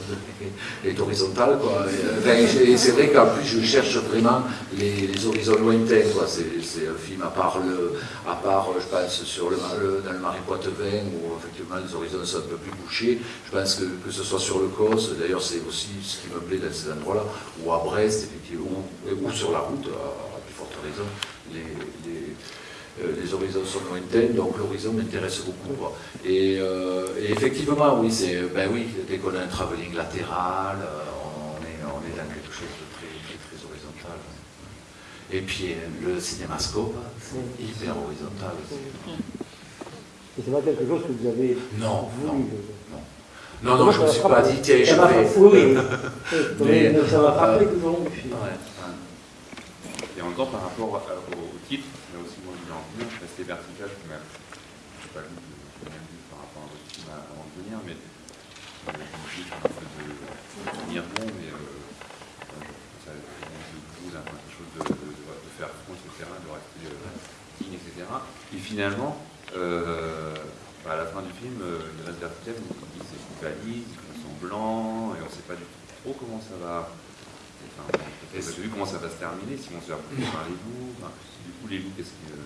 est horizontal, quoi. Et, c'est vrai qu'en plus, je cherche vraiment les, horizons lointains, quoi. C'est un film à part, le, à part, je pense, sur le, dans le Marie Poitevin, où effectivement les horizons sont un peu plus bouchés. Je pense que, que ce soit sur le Cos, d'ailleurs, c'est aussi ce qui me plaît dans ces endroits-là, ou à Brest, effectivement, ou, sur la route, à, plus forte raison. euh, les horizons sont lointains, donc l'horizon m'intéresse beaucoup. Et, euh, et, effectivement, oui, c'est, ben oui, dès qu'on a un travelling latéral, euh, on est, on est dans quelque chose de très, très, horizontal. Et puis le cinémascope, c'est hyper horizontal aussi. Et c'est pas quelque chose que vous avez non, voulu non, non. Non, non, je ne me suis pas dit, tiens, je vais. Oui, mais, ça m'a frappé tout au long du film. Et encore par rapport au titre, rester vertical, je ne sais pas lu, par rapport à votre film avant de venir, mais je me dis un peu de tenir bon, mais ça boule quelque chose de, de, de, faire front, etc., de rester digne, etc. Et finalement, euh, à la fin du film, il reste vertical, il s'équivalise, ils sont blancs, et on ne sait pas du tout trop comment ça va. Enfin, vous avez vu comment ça va se terminer, si on se fait par les loups. Enfin, du coup, les loups, qu'est-ce que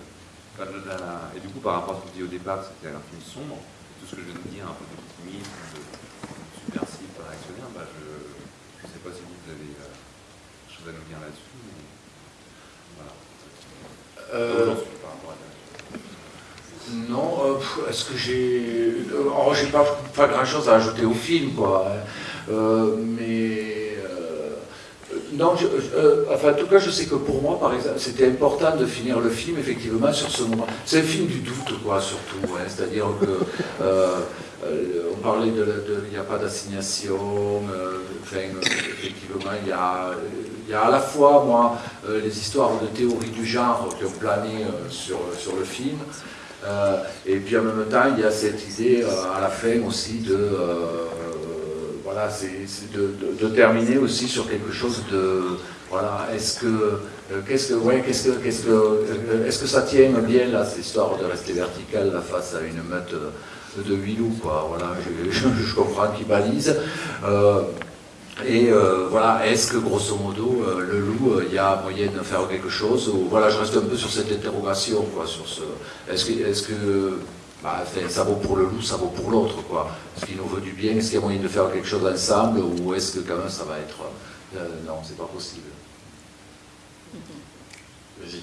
et du coup, par rapport à ce que je dis au départ, c'était un film sombre, tout ce que je viens de dire, un peu d'optimisme, de, subversif, réactionnaire, bah, je ne sais pas si vous avez euh, quelque chose à nous dire là-dessus. Voilà. Euh, par rapport à non, euh, est-ce que j'ai. Oh, j'ai pas, pas grand chose à ajouter au film, quoi. Mais non, euh, enfin, en tout cas, je sais que pour moi, par exemple, c'était important de finir le film, effectivement, sur ce moment. C'est un film du doute, quoi, surtout. Hein. C'est-à-dire que euh, euh, on parlait de, il n'y a pas d'assignation. effectivement, il y a, y a à la fois, moi, les histoires de théorie du genre qui ont plané sur, sur le film. et puis en même temps, il y a cette idée à la fin aussi de voilà, c'est de, terminer aussi sur quelque chose de, voilà, est-ce que, euh, qu'est-ce que, ouais, qu'est-ce que, qu'est-ce que, euh, est-ce que ça tient bien là, cette histoire de rester vertical face à une meute de huit loups, quoi, voilà, je, comprends qu'ils balisent. Euh, et voilà, est-ce que grosso modo, le loup, il y a moyen de faire quelque chose ou, Voilà, je reste un peu sur cette interrogation, quoi, sur ce. Est-ce que, est-ce que bah, ça vaut pour le loup, ça vaut pour l'autre, quoi. Est-ce qu'il nous veut du bien Est-ce qu'il y a moyen de faire quelque chose ensemble Ou est-ce que quand même ça va être... Euh, non, c'est pas possible. Vas-y.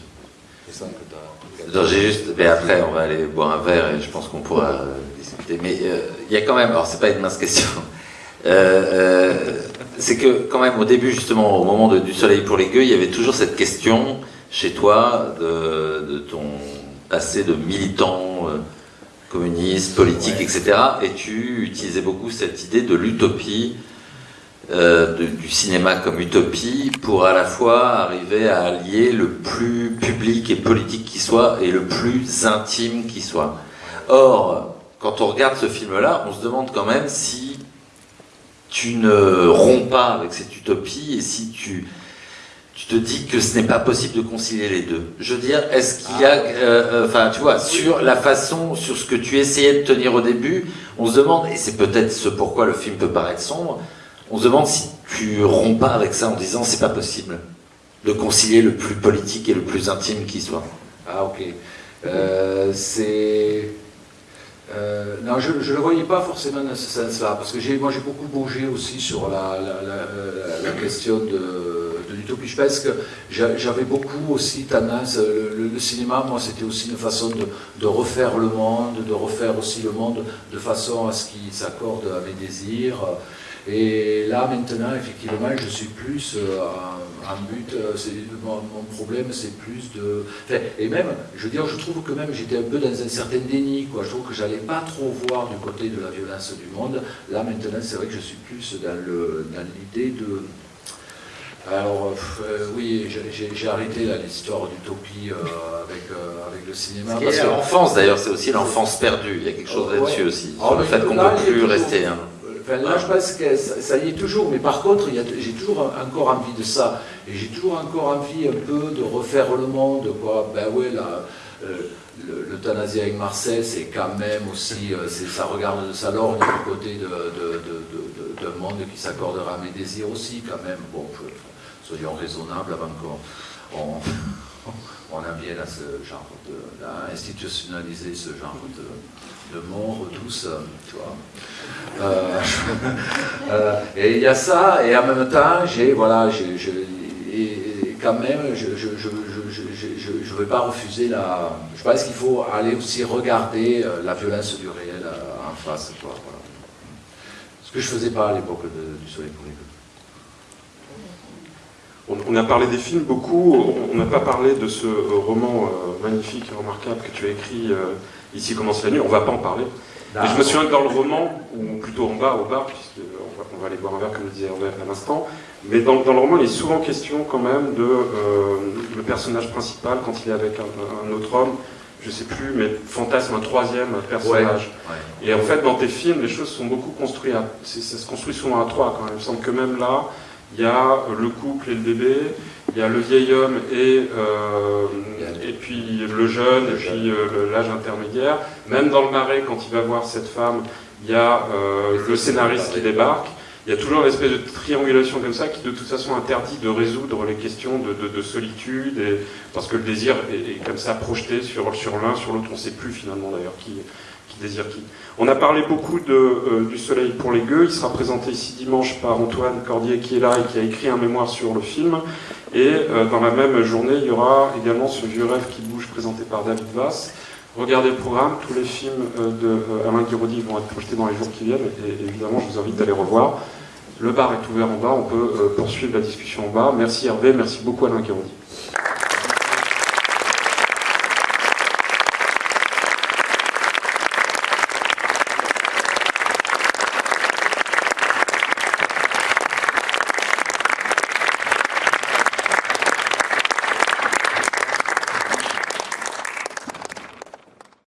C'est ça que j'ai juste... Mais après, on va aller boire un verre et je pense qu'on pourra euh, discuter. Mais euh, il y a quand même... Alors, c'est pas une mince question. c'est que quand même, au début, justement, au moment du soleil pour les gueux, il y avait toujours cette question chez toi de, de ton passé de militant communiste, politique, etc. Et tu utilisais beaucoup cette idée de l'utopie, euh, du cinéma comme utopie, pour à la fois arriver à allier le plus public et politique qui soit et le plus intime qui soit. Or, quand on regarde ce film-là, on se demande quand même si tu ne romps pas avec cette utopie et si tu tu te dis que ce n'est pas possible de concilier les deux. Je veux dire, est-ce qu'il y a, ah, euh, euh, enfin, tu vois, sur la façon, sur ce que tu essayais de tenir au début, on se demande, et c'est peut-être ce pourquoi le film peut paraître sombre, on se demande si tu romps pas avec ça en disant c'est pas possible de concilier le plus politique et le plus intime qui soit. Ah ok. Euh, c'est non, je ne le voyais pas forcément dans ce sens-là, parce que moi j'ai beaucoup bougé aussi sur la, la question de, l'utopie. Je pense que j'avais beaucoup aussi tendance, le, cinéma, moi, c'était aussi une façon de, refaire le monde, de refaire aussi le monde de façon à ce qu'il s'accorde à mes désirs. Et là, maintenant, effectivement, je suis plus euh, en, but. Euh, mon, mon, problème, c'est plus de. et même, je veux dire, je trouve que même j'étais un peu dans un certain déni. Quoi. Je trouve que j'allais pas trop voir du côté de la violence du monde. Là, maintenant, c'est vrai que je suis plus dans l'idée de alors euh, oui, j'ai arrêté l'histoire d'utopie euh, avec, euh, avec le cinéma. Parce que l'enfance d'ailleurs, c'est aussi l'enfance perdue. Il y a quelque chose là-dessus aussi, sur ah, le fait qu'on ne peut plus rester. Hein. Là, je pense que ça, y est toujours, mais par contre, j'ai toujours encore envie de ça. Et j'ai toujours encore envie un peu de refaire le monde, quoi. Ben ouais, là, le- l'euthanasie avec Marcel, c'est quand même aussi, euh, ça regarde de sa lorgne du côté de, de, de, de- de- d'un monde qui s'accordera à mes désirs aussi, quand même. Bon, soyons raisonnables avant qu'on on, on en vienne à ce genre de, à institutionnaliser ce genre de, de mort douce, tu vois. Euh, euh, et il y a ça, et en même temps, j'ai, voilà, je- quand même, je ne vais pas refuser la. Je pense qu'il faut aller aussi regarder euh, la violence du réel en face, quoi. Ce que je faisais pas à l'époque du Soleil pour les. On, on a parlé des films beaucoup, on- n'a pas parlé de ce euh, roman euh, magnifique et remarquable que tu as écrit, euh, Ici commence la nuit, on va pas en parler. Et je me souviens que dans le roman, ou plutôt en bas, au bar, puisqu'on va, on va aller boire un verre, comme le disait Hervé à l'instant, mais dans, dans le roman, il est souvent question quand même de euh, le personnage principal, quand il est avec un, un autre homme, je sais plus, mais fantasme un troisième personnage. Ouais. Et en fait, dans tes films, les choses sont beaucoup construites, à- ça se construit souvent à trois quand même. Il me semble que même là, il y a le couple et le bébé, il y a le vieil homme et, euh, et puis le jeune, et puis euh, l'âge intermédiaire. Même dans le marais, quand il va voir cette femme, il y a euh, le scénariste qui débarque. Il y a toujours une espèce de triangulation comme ça qui de toute façon interdit de résoudre les questions de, de- de solitude, et, parce que le désir est, est comme ça projeté sur, sur l'un, sur l'autre. On ne sait plus finalement d'ailleurs qui, On a parlé beaucoup de, euh, du Soleil pour les gueux. Il sera présenté ici dimanche par Antoine Cordier qui est là et qui a écrit un mémoire sur le film. Et euh, dans la même journée, il y aura également ce vieux rêve qui bouge présenté par David Vass. Regardez le programme, tous les films euh, de euh, Alain vont être projetés dans les jours qui viennent et, évidemment je vous invite à les revoir. Le bar est ouvert en bas, on peut poursuivre la discussion en bas. Merci Hervé, merci beaucoup Alain Guiraudy.